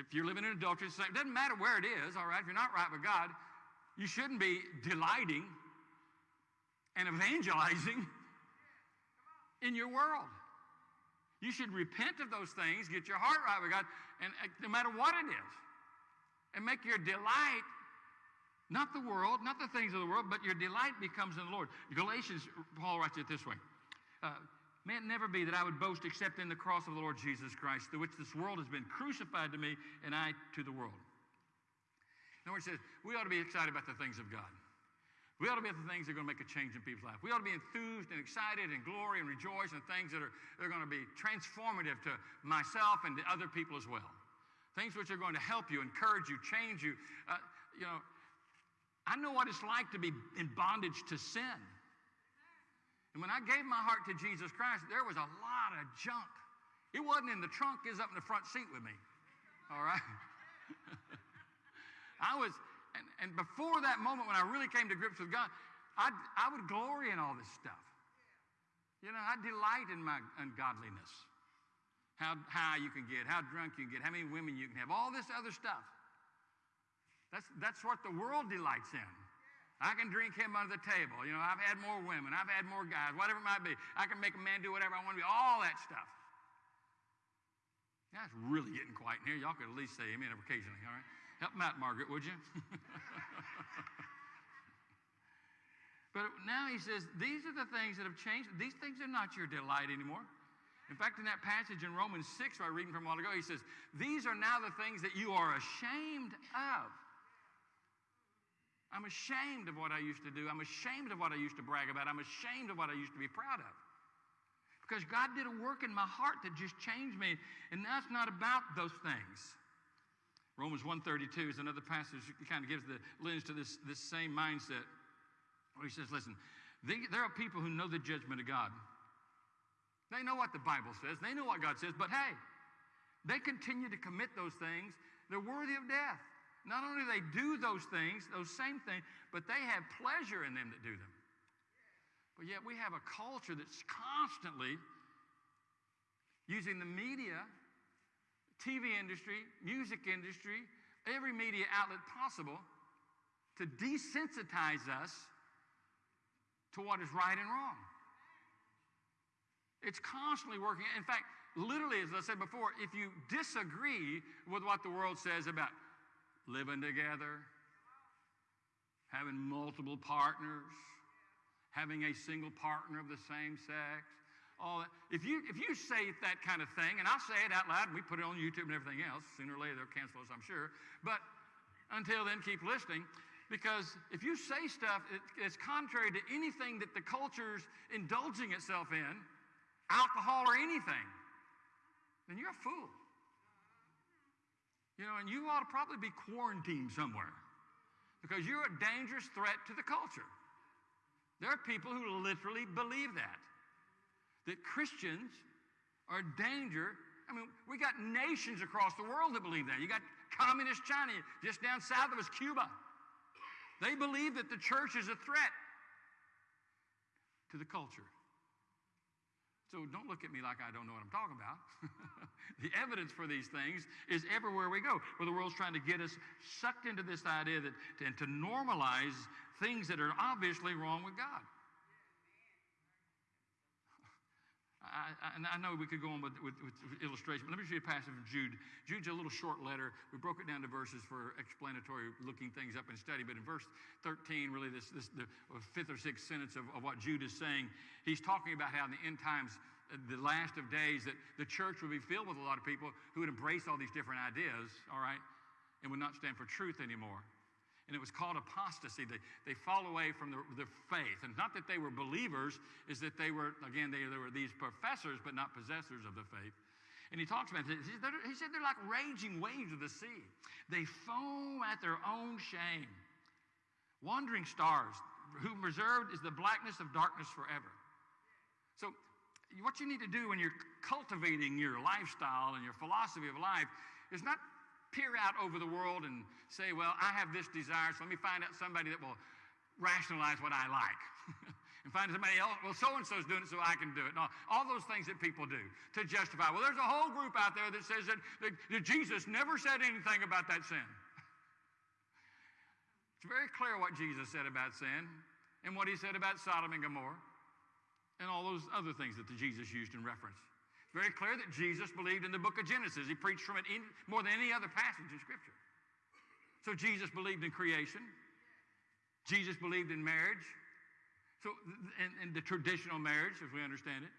if you're living in adultery, it doesn't matter where it is. All right, if you're not right with God, you shouldn't be delighting and evangelizing in your world. You should repent of those things, get your heart right with God, and uh, no matter what it is, and make your delight not the world, not the things of the world, but your delight becomes in the Lord. Galatians, Paul writes it this way. Uh, May it never be that I would boast except in the cross of the Lord Jesus Christ, through which this world has been crucified to me and I to the world. In other words, says, we ought to be excited about the things of God. We ought to be at the things that are going to make a change in people's life. We ought to be enthused and excited and glory and rejoice in things that are, that are going to be transformative to myself and to other people as well. Things which are going to help you, encourage you, change you. Uh, you know, I know what it's like to be in bondage to sin. And when I gave my heart to Jesus Christ, there was a lot of junk. It wasn't in the trunk, it was up in the front seat with me. All right? I was, and, and before that moment when I really came to grips with God, i I would glory in all this stuff. You know, I delight in my ungodliness. How high you can get, how drunk you can get, how many women you can have, all this other stuff. That's, that's what the world delights in. I can drink him under the table. You know, I've had more women, I've had more guys, whatever it might be. I can make a man do whatever I want to be, all that stuff. It's really getting quiet in here. Y'all could at least say amen occasionally, all right? Help out, Margaret, would you? but now he says, these are the things that have changed. These things are not your delight anymore. In fact, in that passage in Romans 6, I reading from a while ago, he says, These are now the things that you are ashamed of. I'm ashamed of what I used to do. I'm ashamed of what I used to brag about. I'm ashamed of what I used to be proud of. Because God did a work in my heart that just changed me, and that's not about those things. Romans 132 is another passage that kind of gives the lens to this, this same mindset. Where he says, listen, they, there are people who know the judgment of God. They know what the Bible says. They know what God says, but hey, they continue to commit those things. They're worthy of death. Not only do they do those things, those same things, but they have pleasure in them that do them. But yet we have a culture that's constantly using the media, TV industry, music industry, every media outlet possible to desensitize us to what is right and wrong. It's constantly working. In fact, literally, as I said before, if you disagree with what the world says about living together, having multiple partners, having a single partner of the same sex. All that. If you if you say that kind of thing, and I'll say it out loud, and we put it on YouTube and everything else. Sooner or later they'll cancel us, I'm sure. But until then, keep listening, because if you say stuff that's contrary to anything that the culture's indulging itself in, alcohol or anything, then you're a fool. You know, and you ought to probably be quarantined somewhere because you're a dangerous threat to the culture. There are people who literally believe that, that Christians are a danger. I mean, we got nations across the world that believe that. You got communist China, just down south of us, Cuba. They believe that the church is a threat to the culture. So don't look at me like I don't know what I'm talking about. the evidence for these things is everywhere we go, where the world's trying to get us sucked into this idea that and to normalize things that are obviously wrong with God. I, and I know we could go on with, with, with illustration, but let me show you a passage from Jude. Jude's a little short letter. We broke it down to verses for explanatory, looking things up in study. But in verse 13, really, this, this the fifth or sixth sentence of, of what Jude is saying, he's talking about how in the end times, uh, the last of days, that the church would be filled with a lot of people who would embrace all these different ideas, all right, and would not stand for truth anymore and it was called apostasy. They, they fall away from the, the faith. And not that they were believers, is that they were, again, they, they were these professors, but not possessors of the faith. And he talks about this. He said they're like raging waves of the sea. They foam at their own shame. Wandering stars, whom reserved is the blackness of darkness forever. So, what you need to do when you're cultivating your lifestyle and your philosophy of life is not peer out over the world and say, well, I have this desire, so let me find out somebody that will rationalize what I like. and find somebody else, well, so and so's doing it, so I can do it. No, all those things that people do to justify. Well, there's a whole group out there that says that, that, that Jesus never said anything about that sin. It's very clear what Jesus said about sin and what he said about Sodom and Gomorrah and all those other things that the Jesus used in reference very clear that Jesus believed in the book of Genesis. He preached from it in, more than any other passage in Scripture. So Jesus believed in creation. Jesus believed in marriage. So, and, and the traditional marriage, as we understand it.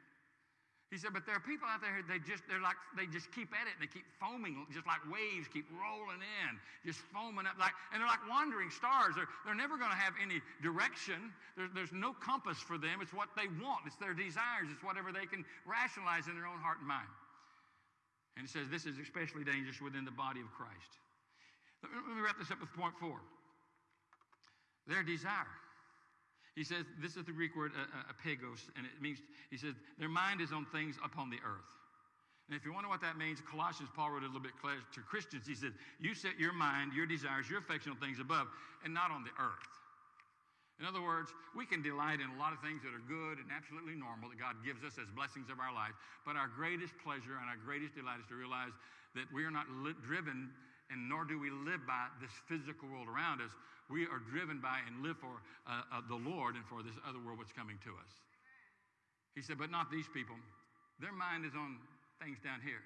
He said, but there are people out there, they just, they're like, they just keep at it and they keep foaming, just like waves keep rolling in, just foaming up like, and they're like wandering stars. They're, they're never going to have any direction. There's, no compass for them. It's what they want. It's their desires. It's whatever they can rationalize in their own heart and mind. And he says this is especially dangerous within the body of Christ. Let me, let me wrap this up with point four. Their desire. He says, this is the Greek word uh, uh, and it means, he says, their mind is on things upon the earth. And if you wonder what that means, Colossians, Paul wrote a little bit to Christians. He said, You set your mind, your desires, your affection on things above and not on the earth. In other words, we can delight in a lot of things that are good and absolutely normal that God gives us as blessings of our life. But our greatest pleasure and our greatest delight is to realize that we are not driven and nor do we live by this physical world around us. We are driven by and live for uh, uh, the Lord and for this other world that's coming to us. He said, but not these people. Their mind is on things down here.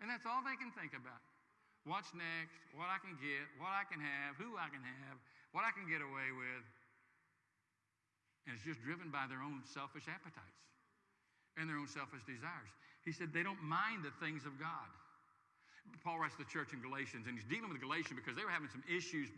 And that's all they can think about. What's next, what I can get, what I can have, who I can have, what I can get away with. And it's just driven by their own selfish appetites and their own selfish desires. He said they don't mind the things of God. Paul writes to the church in Galatians, and he's dealing with Galatians because they were having some issues.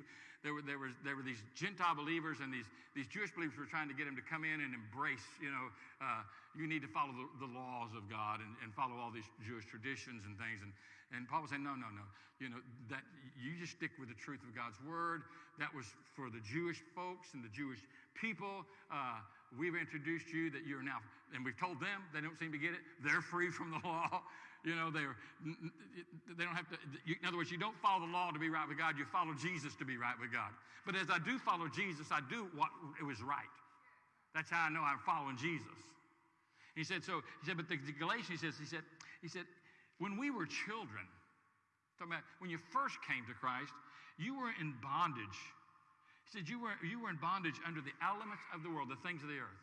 There were, there, was, there were these Gentile believers, and these, these Jewish believers were trying to get him to come in and embrace, you know, uh, you need to follow the, the laws of God and, and, follow all these Jewish traditions and things. And, and Paul was saying, no, no, no. You know, that you just stick with the truth of God's word. That was for the Jewish folks and the Jewish people. Uh, we've introduced you that you're now, and we've told them they don't seem to get it. They're free from the law. You know, they're, they don't have to, you, in other words, you don't follow the law to be right with God, you follow Jesus to be right with God. But as I do follow Jesus, I do what it was right. That's how I know I'm following Jesus. He said, so, he said, but the, the Galatians, he says, he said, he said, when we were children, talking about when you first came to Christ, you were in bondage. He said, you were, you were in bondage under the elements of the world, the things of the earth.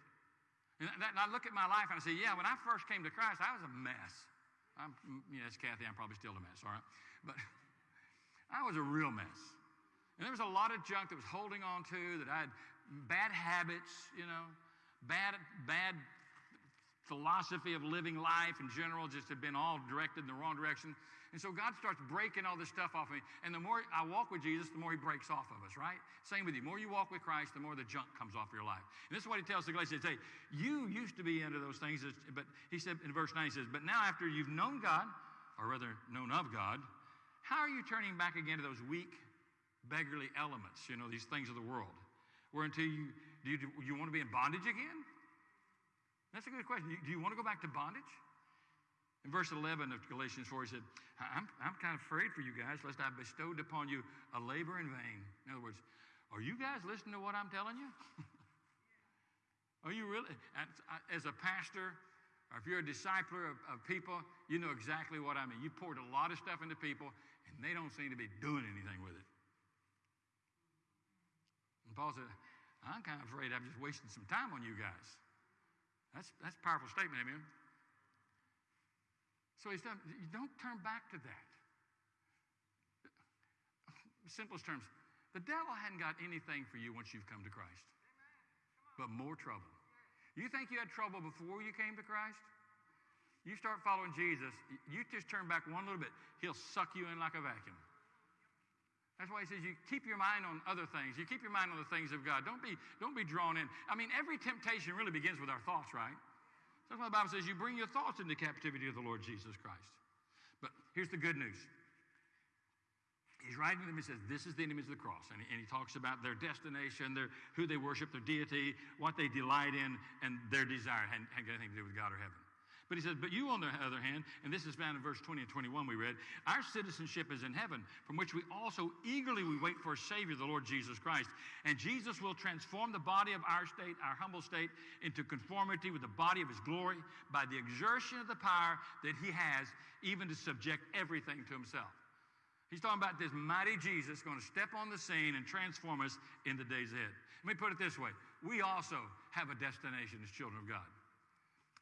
And, that, and I look at my life and I say, yeah, when I first came to Christ, I was a mess. I'm, mm, yes, Kathy, I'm probably still a mess, all right? But I was a real mess. And there was a lot of junk that was holding on to, that I had bad habits, you know, bad, bad philosophy of living life in general just had been all directed in the wrong direction. And so God starts breaking all this stuff off of me. And the more I walk with Jesus, the more he breaks off of us, right? Same with you. The more you walk with Christ, the more the junk comes off your life. And this is what he tells the Galatians. Hey, you used to be into those things, but he said in verse 9, he says, But now after you've known God, or rather known of God, how are you turning back again to those weak, beggarly elements, you know, these things of the world? Where until you, do you, do you want to be in bondage again? That's a good question. Do you want to go back to bondage? In verse 11 of Galatians 4, he said, I'm, I'm kind of afraid for you guys, lest I bestowed upon you a labor in vain. In other words, are you guys listening to what I'm telling you? are you really? As a pastor, or if you're a discipler of, of people, you know exactly what I mean. You poured a lot of stuff into people, and they don't seem to be doing anything with it. And Paul said, I'm kind of afraid I'm just wasting some time on you guys. That's, that's a powerful statement, amen? So he's done, you don't turn back to that. Simplest terms, the devil hadn't got anything for you once you've come to Christ, but more trouble. You think you had trouble before you came to Christ? You start following Jesus, you just turn back one little bit, he'll suck you in like a vacuum. That's why he says you keep your mind on other things. You keep your mind on the things of God. Don't be, don't be drawn in. I mean, every temptation really begins with our thoughts, right? That's why the Bible says you bring your thoughts into captivity of the Lord Jesus Christ. But here's the good news. He's writing to them, he says, This is the enemies of the cross. And he, and he talks about their destination, their, who they worship, their deity, what they delight in, and their desire. Hadn't, got anything to do with God or heaven. But he says, But you, on the other hand, and this is found in verse 20 and 21 we read, our citizenship is in heaven, from which we also eagerly we wait for a Savior, the Lord Jesus Christ. And Jesus will transform the body of our state, our humble state, into conformity with the body of his glory by the exertion of the power that he has, even to subject everything to himself. He's talking about this mighty Jesus going to step on the scene and transform us in the days ahead. Let me put it this way we also have a destination as children of God.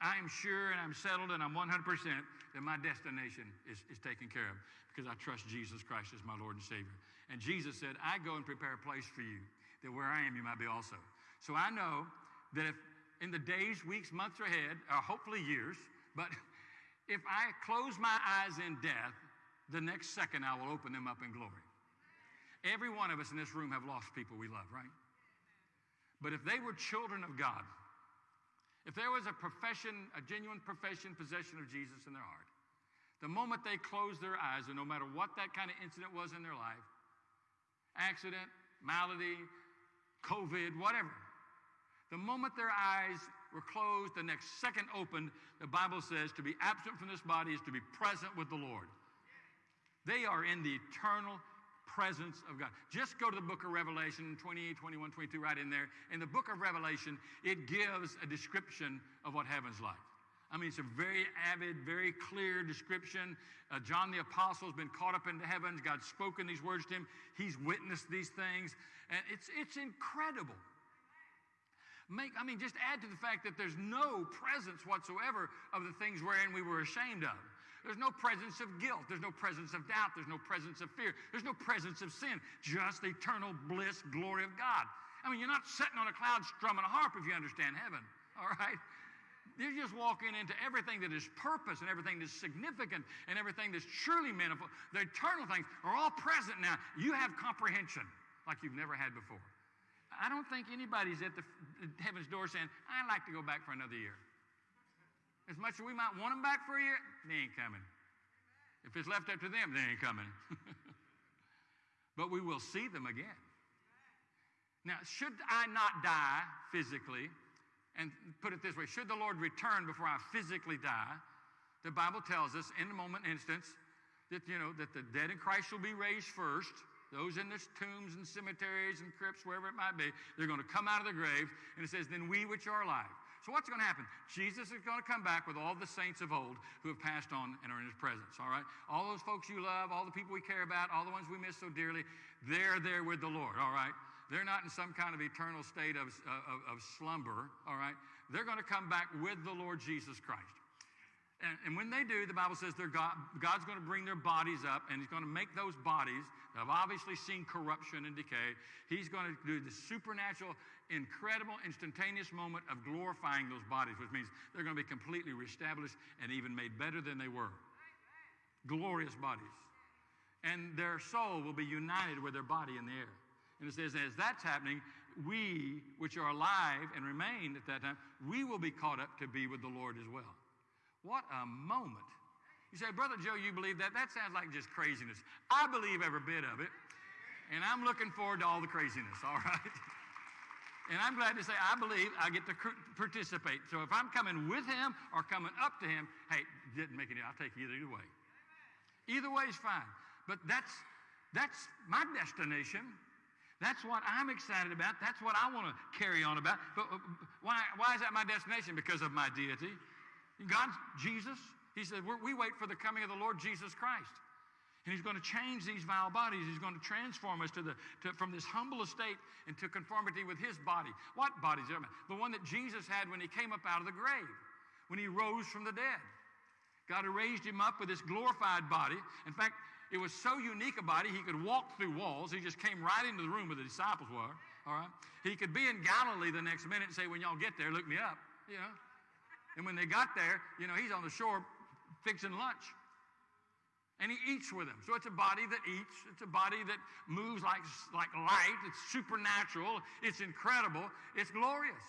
I am sure and I'm settled and I'm 100% that my destination is, is taken care of because I trust Jesus Christ as my Lord and Savior. And Jesus said, I go and prepare a place for you, that where I am, you might be also. So I know that if in the days, weeks, months ahead, or hopefully years, but if I close my eyes in death, the next second I will open them up in glory. Every one of us in this room have lost people we love, right? But if they were children of God, if there was a profession, a genuine profession, possession of Jesus in their heart, the moment they closed their eyes, and no matter what that kind of incident was in their life accident, malady, COVID, whatever the moment their eyes were closed, the next second opened, the Bible says to be absent from this body is to be present with the Lord. They are in the eternal presence of God. Just go to the book of Revelation 28, 21, 22, right in there. In the book of Revelation, it gives a description of what heaven's like. I mean, it's a very avid, very clear description. Uh, John the Apostle has been caught up into heavens. God's spoken these words to him. He's witnessed these things. And it's, it's incredible. Make, I mean, just add to the fact that there's no presence whatsoever of the things wherein we were ashamed of. There's no presence of guilt. There's no presence of doubt. There's no presence of fear. There's no presence of sin. Just the eternal bliss, glory of God. I mean, you're not sitting on a cloud strumming a harp if you understand heaven, all right? You're just walking into everything that is purpose and everything that's significant and everything that's truly meaningful. The eternal things are all present now. You have comprehension like you've never had before. I don't think anybody's at the heaven's door saying, I'd like to go back for another year. As much as we might want them back for a year, they ain't coming. If it's left up to them, they ain't coming. but we will see them again. Now, should I not die physically, and put it this way, should the Lord return before I physically die, the Bible tells us in a moment instance that, you know, that the dead in Christ shall be raised first. Those in the tombs and cemeteries and crypts, wherever it might be, they're going to come out of the grave. And it says, then we which are alive. So what's going to happen? Jesus is going to come back with all the saints of old who have passed on and are in his presence, all right? All those folks you love, all the people we care about, all the ones we miss so dearly, they're there with the Lord, all right? They're not in some kind of eternal state of, of, of slumber, all right? They're going to come back with the Lord Jesus Christ. And, and, when they do, the Bible says God, God's going to bring their bodies up and He's going to make those bodies that have obviously seen corruption and decay. He's going to do the supernatural, incredible, instantaneous moment of glorifying those bodies, which means they're going to be completely reestablished and even made better than they were. Glorious bodies. And their soul will be united with their body in the air. And it says, as that's happening, we, which are alive and remain at that time, we will be caught up to be with the Lord as well. What a moment. You say, Brother Joe, you believe that? That sounds like just craziness. I believe every bit of it. And I'm looking forward to all the craziness, all right? And I'm glad to say I believe I get to participate. So if I'm coming with him or coming up to him, hey, didn't make it. I'll take either, either way. Either way is fine. But that's that's my destination. That's what I'm excited about. That's what I want to carry on about. But uh, why, why is that my destination? Because of my deity. God, Jesus, he said, we wait for the coming of the Lord Jesus Christ. And he's going to change these vile bodies. He's going to transform us to the, to, from this humble estate into conformity with his body. What bodies? The one that Jesus had when he came up out of the grave, when he rose from the dead. God raised him up with this glorified body. In fact, it was so unique a body, he could walk through walls. He just came right into the room where the disciples were. All right? He could be in Galilee the next minute and say, When y'all get there, look me up. You know? And when they got there, you know, he's on the shore fixing lunch. And he eats with them. So it's a body that eats. It's a body that moves like, like light. It's supernatural. It's incredible. It's glorious.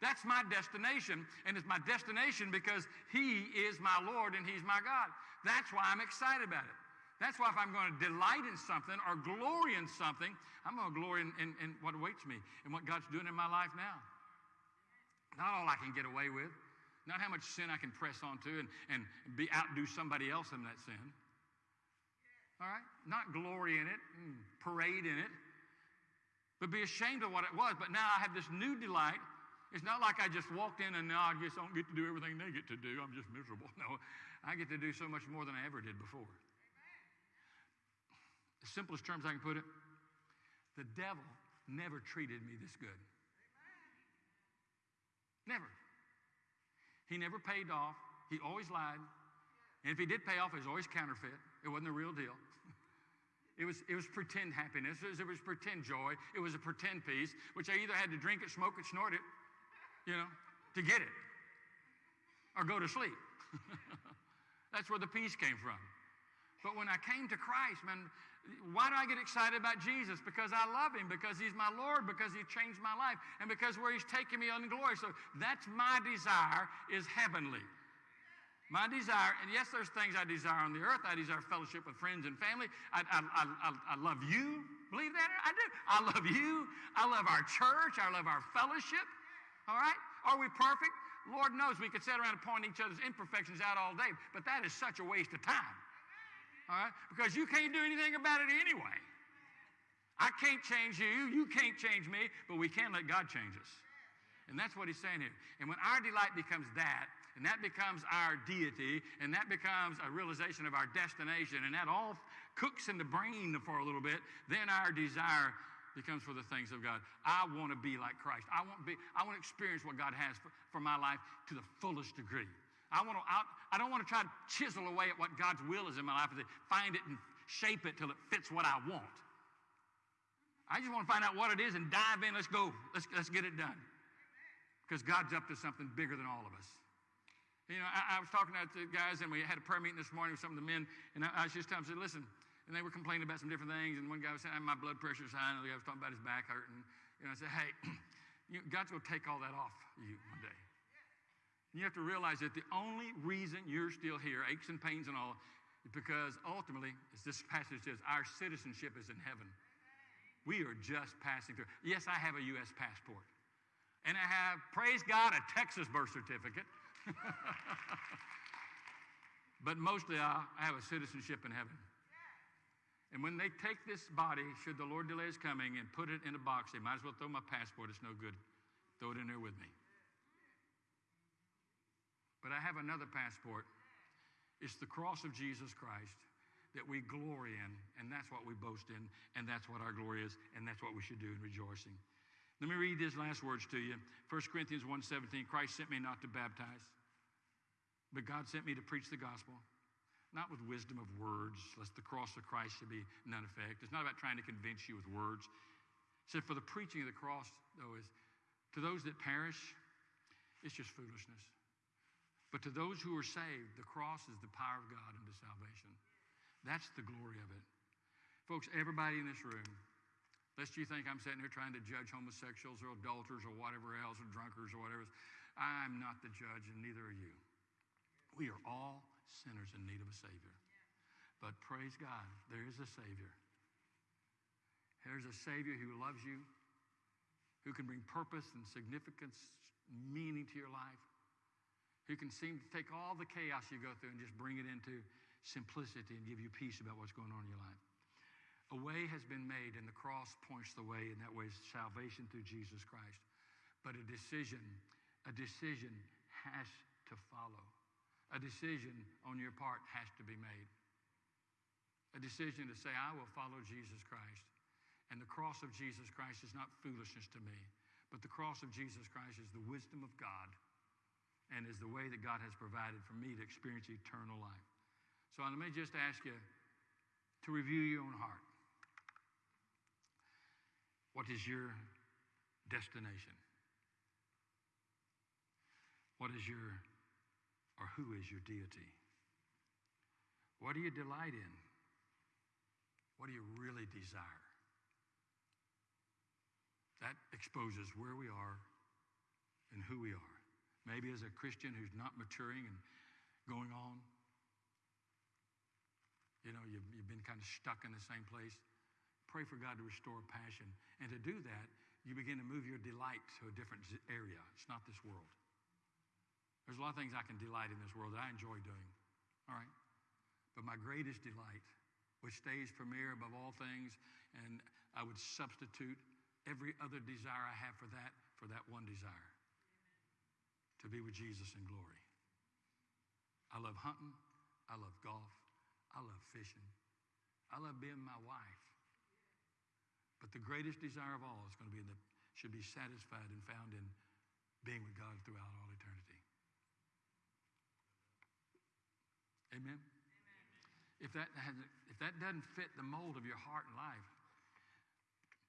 That's my destination. And it's my destination because he is my Lord and he's my God. That's why I'm excited about it. That's why if I'm going to delight in something or glory in something, I'm going to glory in, in, in what awaits me and what God's doing in my life now. Not all I can get away with. Not how much sin I can press onto and, and be outdo somebody else in that sin. All right? Not glory in it, and parade in it, but be ashamed of what it was. But now I have this new delight. It's not like I just walked in and now I just don't get to do everything they get to do. I'm just miserable. No, I get to do so much more than I ever did before. The simplest terms I can put it the devil never treated me this good. Never. He never paid off. He always lied. And if he did pay off, it was always counterfeit. It wasn't the real deal. It was, it was pretend happiness. It was, it was pretend joy. It was a pretend peace, which I either had to drink it, smoke it, snort it, you know, to get it, or go to sleep. That's where the peace came from. But when I came to Christ, man, why do I get excited about Jesus? Because I love him, because he's my Lord, because he changed my life, and because where he's taking me in glory. So that's my desire is heavenly. My desire, and yes, there's things I desire on the earth. I desire fellowship with friends and family. I, I, I, I, love you. Believe that? I do. I love you. I love our church. I love our fellowship. All right? Are we perfect? Lord knows we could sit around and point each other's imperfections out all day, but that is such a waste of time. All right? Because you can't do anything about it anyway. I can't change you. You can't change me, but we can let God change us. And that's what he's saying here. And when our delight becomes that, and that becomes our deity, and that becomes a realization of our destination, and that all cooks in the brain for a little bit, then our desire becomes for the things of God. I want to be like Christ. I want to be, I want to experience what God has for, for my life to the fullest degree. I want to I, I don't want to try to chisel away at what God's will is in my life and find it and shape it till it fits what I want. I just want to find out what it is and dive in. Let's go. Let's, let's get it done. Because God's up to something bigger than all of us. You know, I, I, was talking to the guys, and we had a prayer meeting this morning with some of the men, and I, I was just telling them, I said, listen, and they were complaining about some different things, and one guy was saying, my blood pressure's high, and the guy was talking about his back hurting. You know, I said, hey, you, God's going to take all that off you one day. You have to realize that the only reason you're still here, aches and pains and all, is because ultimately, as this passage says, our citizenship is in heaven. We are just passing through. Yes, I have a U.S. passport. And I have, praise God, a Texas birth certificate. but mostly I, I have a citizenship in heaven. And when they take this body, should the Lord delay his coming, and put it in a box, they might as well throw my passport. It's no good. Throw it in there with me. But I have another passport. It's the cross of Jesus Christ that we glory in, and that's what we boast in, and that's what our glory is, and that's what we should do in rejoicing. Let me read these last words to you. 1 Corinthians 1.17, Christ sent me not to baptize, but God sent me to preach the gospel, not with wisdom of words, lest the cross of Christ should be none effect. It's not about trying to convince you with words. It said, for the preaching of the cross, though, is to those that perish, it's just foolishness. But to those who are saved, the cross is the power of God unto salvation. That's the glory of it. Folks, everybody in this room, lest you think I'm sitting here trying to judge homosexuals or adulterers or whatever else, or drunkards or whatever, I'm not the judge, and neither are you. We are all sinners in need of a Savior. But praise God, there is a Savior. There's a Savior who loves you, who can bring purpose and significance, meaning to your life, who can seem to take all the chaos you go through and just bring it into simplicity and give you peace about what's going on in your life. A way has been made, and the cross points the way, and that way is salvation through Jesus Christ. But a decision, a decision has to follow. A decision on your part has to be made. A decision to say, I will follow Jesus Christ. And the cross of Jesus Christ is not foolishness to me, but the cross of Jesus Christ is the wisdom of God and is the way that God has provided for me to experience eternal life. So let me just ask you to review your own heart. What is your destination? What is your, or who is your deity? What do you delight in? What do you really desire? That exposes where we are and who we are. Maybe as a Christian who's not maturing and going on, you know, you've, you've been kind of stuck in the same place. Pray for God to restore passion. And to do that, you begin to move your delight to a different area. It's not this world. There's a lot of things I can delight in this world that I enjoy doing. All right? But my greatest delight, which stays premier above all things, and I would substitute every other desire I have for that, for that one desire to be with Jesus in glory. I love hunting. I love golf. I love fishing. I love being my wife. But the greatest desire of all is going to be that should be satisfied and found in being with God throughout all eternity. Amen. If that if that doesn't fit the mold of your heart and life,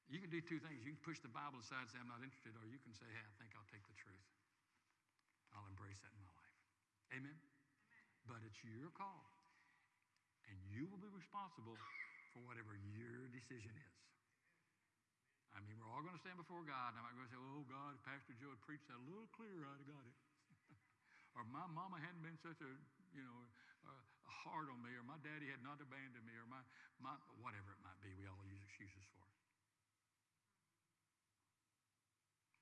you can do two things. You can push the Bible aside and say, I'm not interested, or you can say, hey, I think I'll take the truth. I'll embrace that in my life. Amen? But it's your call. And you will be responsible for whatever your decision is. I mean, we're all going to stand before God. And I'm not going to say, oh, God, if Pastor Joe had preached that a little clearer, I'd have got it. or my mama hadn't been such a, you know, uh, hard on me, or my daddy had not abandoned me, or my, my, whatever it might be, we all use excuses for.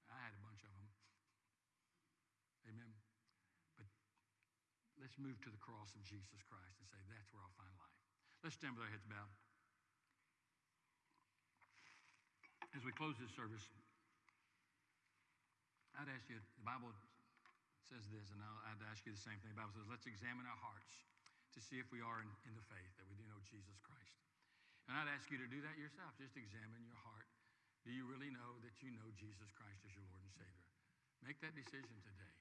I had a bunch of them. Amen. But let's move to the cross of Jesus Christ and say, that's where I'll find life. Let's stand with our heads bowed. As we close this service, I'd ask you, the Bible says this, and I'd ask you the same thing. The Bible says, let's examine our hearts to see if we are in, in the faith, that we do know Jesus Christ. And I'd ask you to do that yourself. Just examine your heart. Do you really know that you know Jesus Christ as your Lord and Savior? Make that decision today.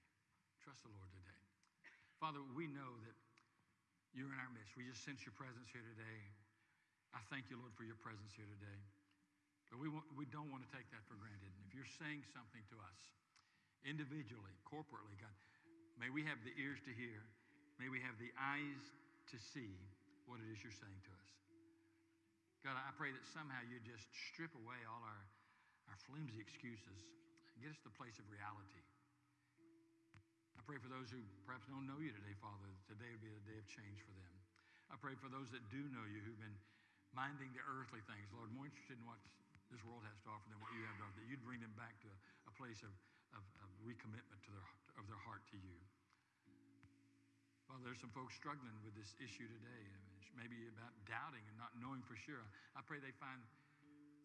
Trust the Lord today. Father, we know that you're in our midst. We just sense your presence here today. I thank you, Lord, for your presence here today. But we, want, we don't want to take that for granted. And if you're saying something to us, individually, corporately, God, may we have the ears to hear. May we have the eyes to see what it is you're saying to us. God, I pray that somehow you just strip away all our, our flimsy excuses and get us to the place of reality. Pray for those who perhaps don't know you today, Father, today would be a day of change for them. I pray for those that do know you who've been minding the earthly things, Lord, more interested in what this world has to offer than what you have to offer, that you'd bring them back to a, a place of, of, of recommitment to their, of their heart to you. Well, there's some folks struggling with this issue today. Maybe about doubting and not knowing for sure. I pray they find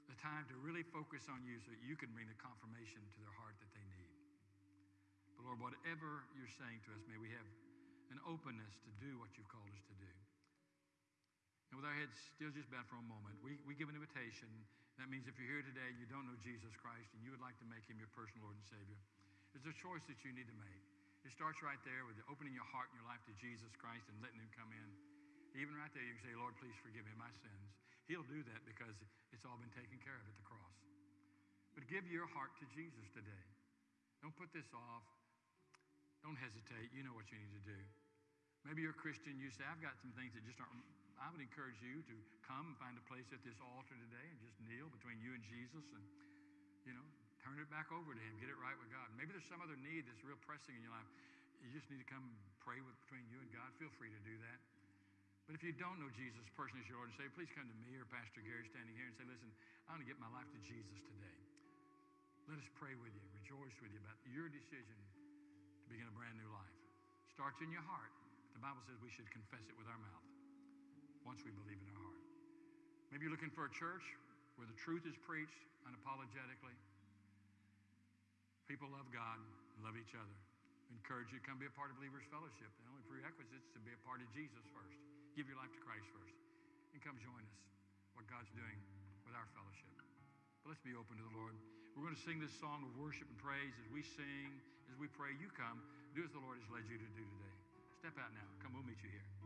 the time to really focus on you so that you can bring the confirmation to their heart that they. But Lord, whatever you're saying to us, may we have an openness to do what you've called us to do. And with our heads still just bowed for a moment, we, we give an invitation. That means if you're here today and you don't know Jesus Christ and you would like to make him your personal Lord and Savior, there's a choice that you need to make. It starts right there with opening your heart and your life to Jesus Christ and letting him come in. Even right there, you can say, Lord, please forgive me my sins. He'll do that because it's all been taken care of at the cross. But give your heart to Jesus today. Don't put this off. Don't hesitate. You know what you need to do. Maybe you're a Christian. You say, I've got some things that just aren't. I would encourage you to come and find a place at this altar today and just kneel between you and Jesus and, you know, turn it back over to Him. Get it right with God. Maybe there's some other need that's real pressing in your life. You just need to come pray with, between you and God. Feel free to do that. But if you don't know Jesus personally as your Lord and Savior, please come to me or Pastor Gary standing here and say, listen, I want to get my life to Jesus today. Let us pray with you, rejoice with you about your decision begin a brand new life. Starts in your heart. The Bible says we should confess it with our mouth once we believe in our heart. Maybe you're looking for a church where the truth is preached unapologetically. People love God, love each other. Encourage you to come be a part of Believers Fellowship. The only prerequisite is to be a part of Jesus first. Give your life to Christ first. And come join us, what God's doing with our fellowship. But let's be open to the Lord. We're going to sing this song of worship and praise as we sing, as we pray. You come. Do as the Lord has led you to do today. Step out now. Come, we'll meet you here.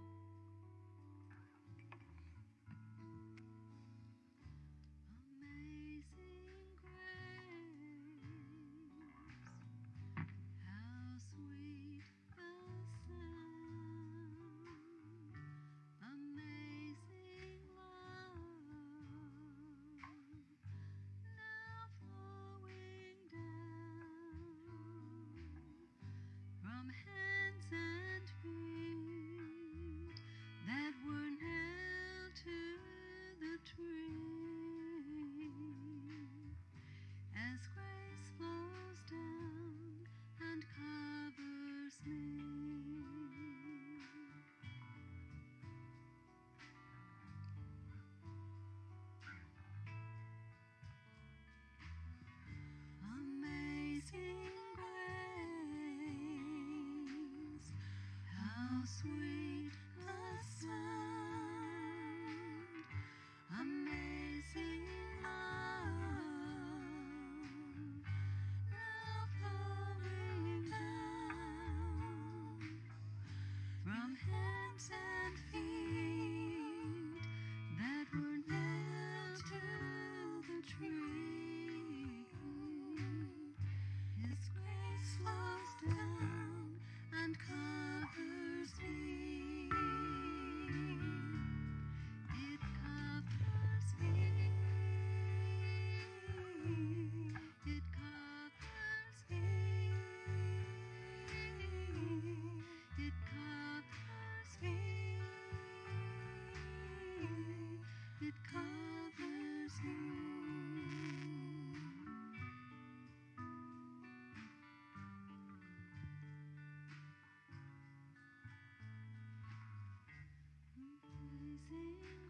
Amazing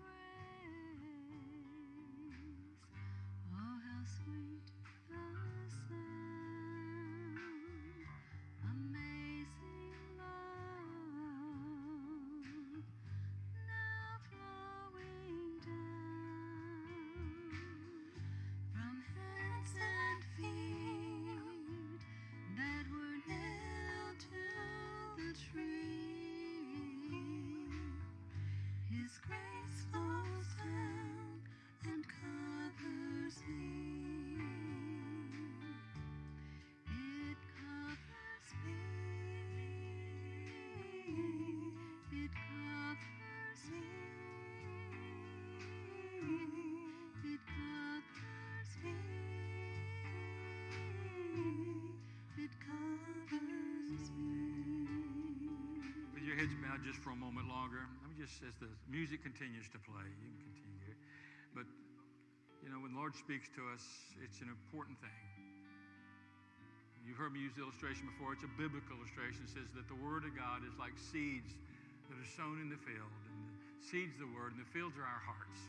just for a moment longer, let me just, as the music continues to play, you can continue. But, you know, when the Lord speaks to us, it's an important thing. You've heard me use the illustration before. It's a biblical illustration. It says that the Word of God is like seeds that are sown in the field. And the seeds the Word, and the fields are our hearts.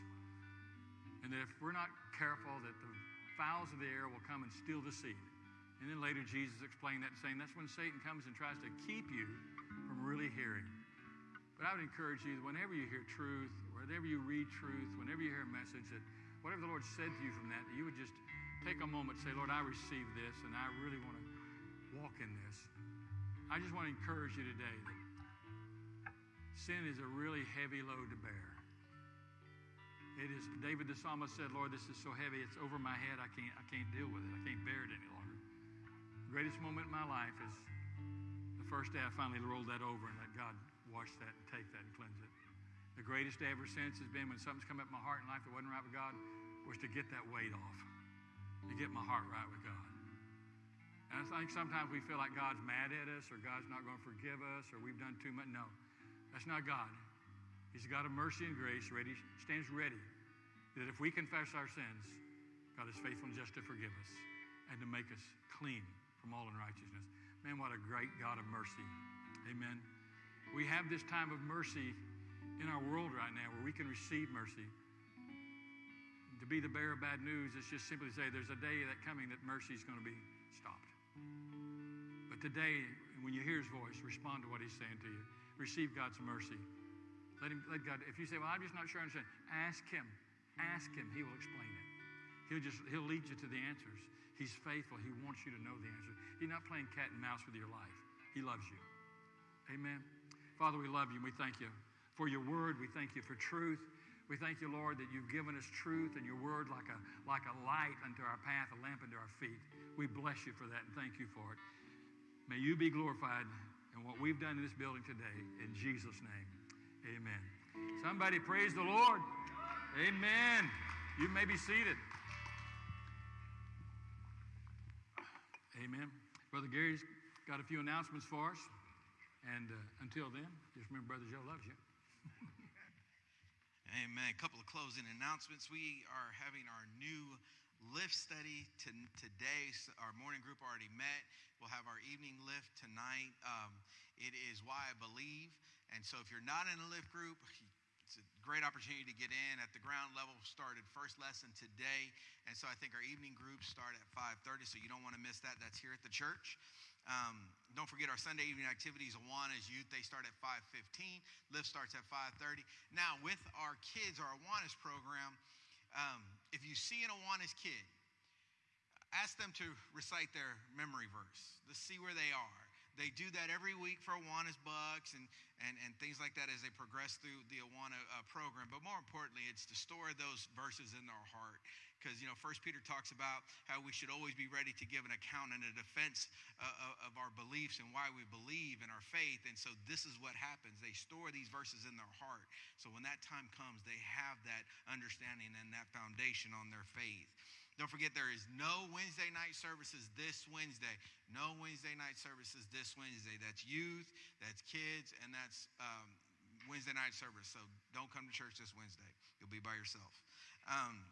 And that if we're not careful, that the fowls of the air will come and steal the seed. And then later Jesus explained that, saying that's when Satan comes and tries to keep you from really hearing. But I would encourage you, that whenever you hear truth, whenever you read truth, whenever you hear a message, that whatever the Lord said to you from that, that you would just take a moment and say, Lord, I receive this, and I really want to walk in this. I just want to encourage you today that sin is a really heavy load to bear. It is, David the psalmist said, Lord, this is so heavy, it's over my head. I can't, I can't deal with it. I can't bear it any longer. The greatest moment in my life is the first day I finally rolled that over and let God wash that and take that and cleanse it. The greatest day ever since has been when something's come up in my heart in life that wasn't right with God, was to get that weight off, to get my heart right with God. And I think sometimes we feel like God's mad at us or God's not going to forgive us or we've done too much. No, that's not God. He's a God of mercy and grace, ready, stands ready. That if we confess our sins, God is faithful and just to forgive us and to make us clean from all unrighteousness. Man, what a great God of mercy. Amen. We have this time of mercy in our world right now where we can receive mercy. To be the bearer of bad news is just simply to say there's a day that coming that mercy is going to be stopped. But today, when you hear his voice, respond to what he's saying to you. Receive God's mercy. Let him let God, if you say, Well, I'm just not sure I understand, ask him. Ask him. He will explain it. He'll just he'll lead you to the answers. He's faithful. He wants you to know the answer. He's not playing cat and mouse with your life. He loves you. Amen. Father, we love you and we thank you for your word. We thank you for truth. We thank you, Lord, that you've given us truth and your word like a, like a light unto our path, a lamp unto our feet. We bless you for that and thank you for it. May you be glorified in what we've done in this building today. In Jesus' name, amen. Somebody praise the Lord. Amen. You may be seated. Amen. Brother Gary's got a few announcements for us. And uh, until then, just remember Brother Joe loves you. Amen. A couple of closing announcements. We are having our new lift study to, today. Our morning group already met. We'll have our evening lift tonight. Um, it is Why I Believe. And so if you're not in a lift group, it's a great opportunity to get in at the ground level. Started first lesson today. And so I think our evening groups start at 5.30, so you don't want to miss that. That's here at the church. Um, don't forget our Sunday evening activities, Awanas Youth, they start at 5.15. Lift starts at 5.30. Now, with our kids, our Awanas program, um, if you see an Awanas kid, ask them to recite their memory verse. Let's see where they are. They do that every week for Awanas Bucks and, and, and things like that as they progress through the Awana uh, program. But more importantly, it's to store those verses in their heart. Because you know first peter talks about how we should always be ready to give an account and a defense uh, of our beliefs and why we believe in our faith. And so this is what happens. They store these verses in their heart. So when that time comes they have that understanding and that foundation on their faith don't forget there is no wednesday night services this wednesday no wednesday night services this wednesday that's youth that's kids and that's um, wednesday night service so don't come to church this wednesday you'll be by yourself um,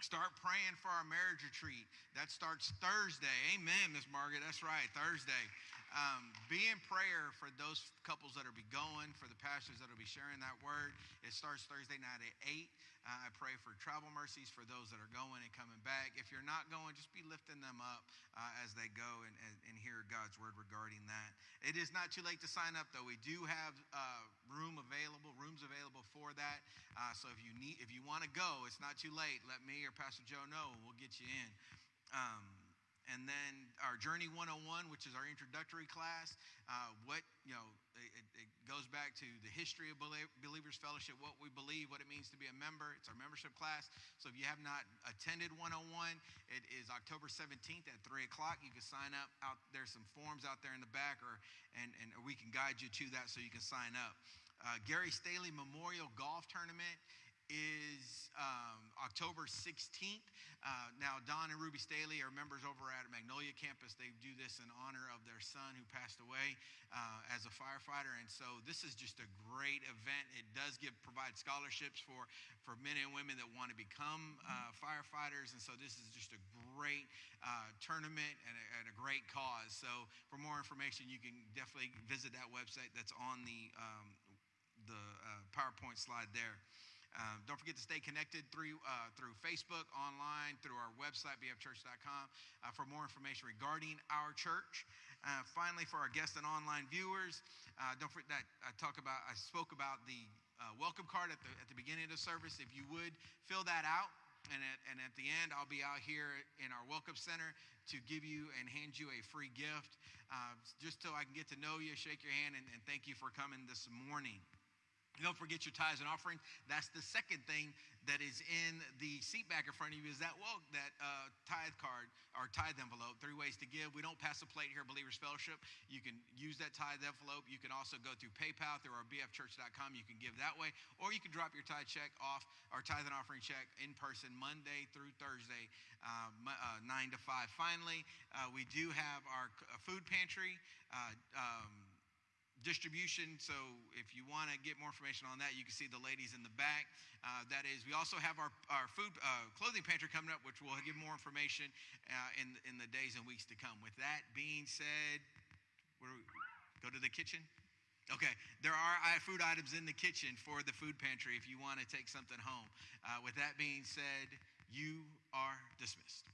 Start praying for our marriage retreat. That starts Thursday. Amen, Miss Margaret. That's right, Thursday. Um, be in prayer for those couples that will be going, for the pastors that will be sharing that word. It starts Thursday night at 8. Uh, I pray for travel mercies for those that are going and coming back. If you're not going, just be lifting them up uh, as they go and, and, and, hear God's word regarding that. It is not too late to sign up, though. We do have uh, room available, rooms available for that. Uh, so if you need, if you want to go, it's not too late. Let me or Pastor Joe know, and we'll get you in. Um, and then our Journey 101, which is our introductory class. Uh, what, you know, it, it, goes back to the history of Believers Fellowship, what we believe, what it means to be a member. It's our membership class. So if you have not attended 101, it is October 17th at 3 o'clock. You can sign up. Out There's some forms out there in the back, or and, and we can guide you to that so you can sign up. Uh, Gary Staley Memorial Golf Tournament is um, October 16th. Uh, now, Don and Ruby Staley are members over at Magnolia Campus. They do this in honor of their son who passed away uh, as a firefighter. And so this is just a great event. It does give provide scholarships for, for men and women that want to become uh, firefighters. And so this is just a great uh, tournament and a, and a, great cause. So for more information, you can definitely visit that website that's on the, um, the uh, PowerPoint slide there. Um, don't forget to stay connected through, uh, through Facebook, online, through our website, bfchurch.com, uh, for more information regarding our church. Uh, finally, for our guests and online viewers, uh, don't forget that I talk about, I spoke about the uh, welcome card at the, at the beginning of the service. If you would fill that out, and at, and at the end, I'll be out here in our welcome center to give you and hand you a free gift, uh, just so I can get to know you, shake your hand, and, and thank you for coming this morning. Don't forget your tithes and offering. That's the second thing that is in the seat back in front of you is that well that uh, tithe card or tithe envelope. Three ways to give. We don't pass a plate here, Believers Fellowship. You can use that tithe envelope. You can also go through PayPal through our bfchurch.com. You can give that way, or you can drop your tithe check off our tithe and offering check in person Monday through Thursday, uh, uh, nine to five. Finally, uh, we do have our food pantry. Uh, um, distribution. So if you want to get more information on that, you can see the ladies in the back. Uh, that is, we also have our, our food uh, clothing pantry coming up, which will give more information uh, in, in the days and weeks to come. With that being said, where we, go to the kitchen. Okay, there are food items in the kitchen for the food pantry if you want to take something home. Uh, with that being said, you are dismissed.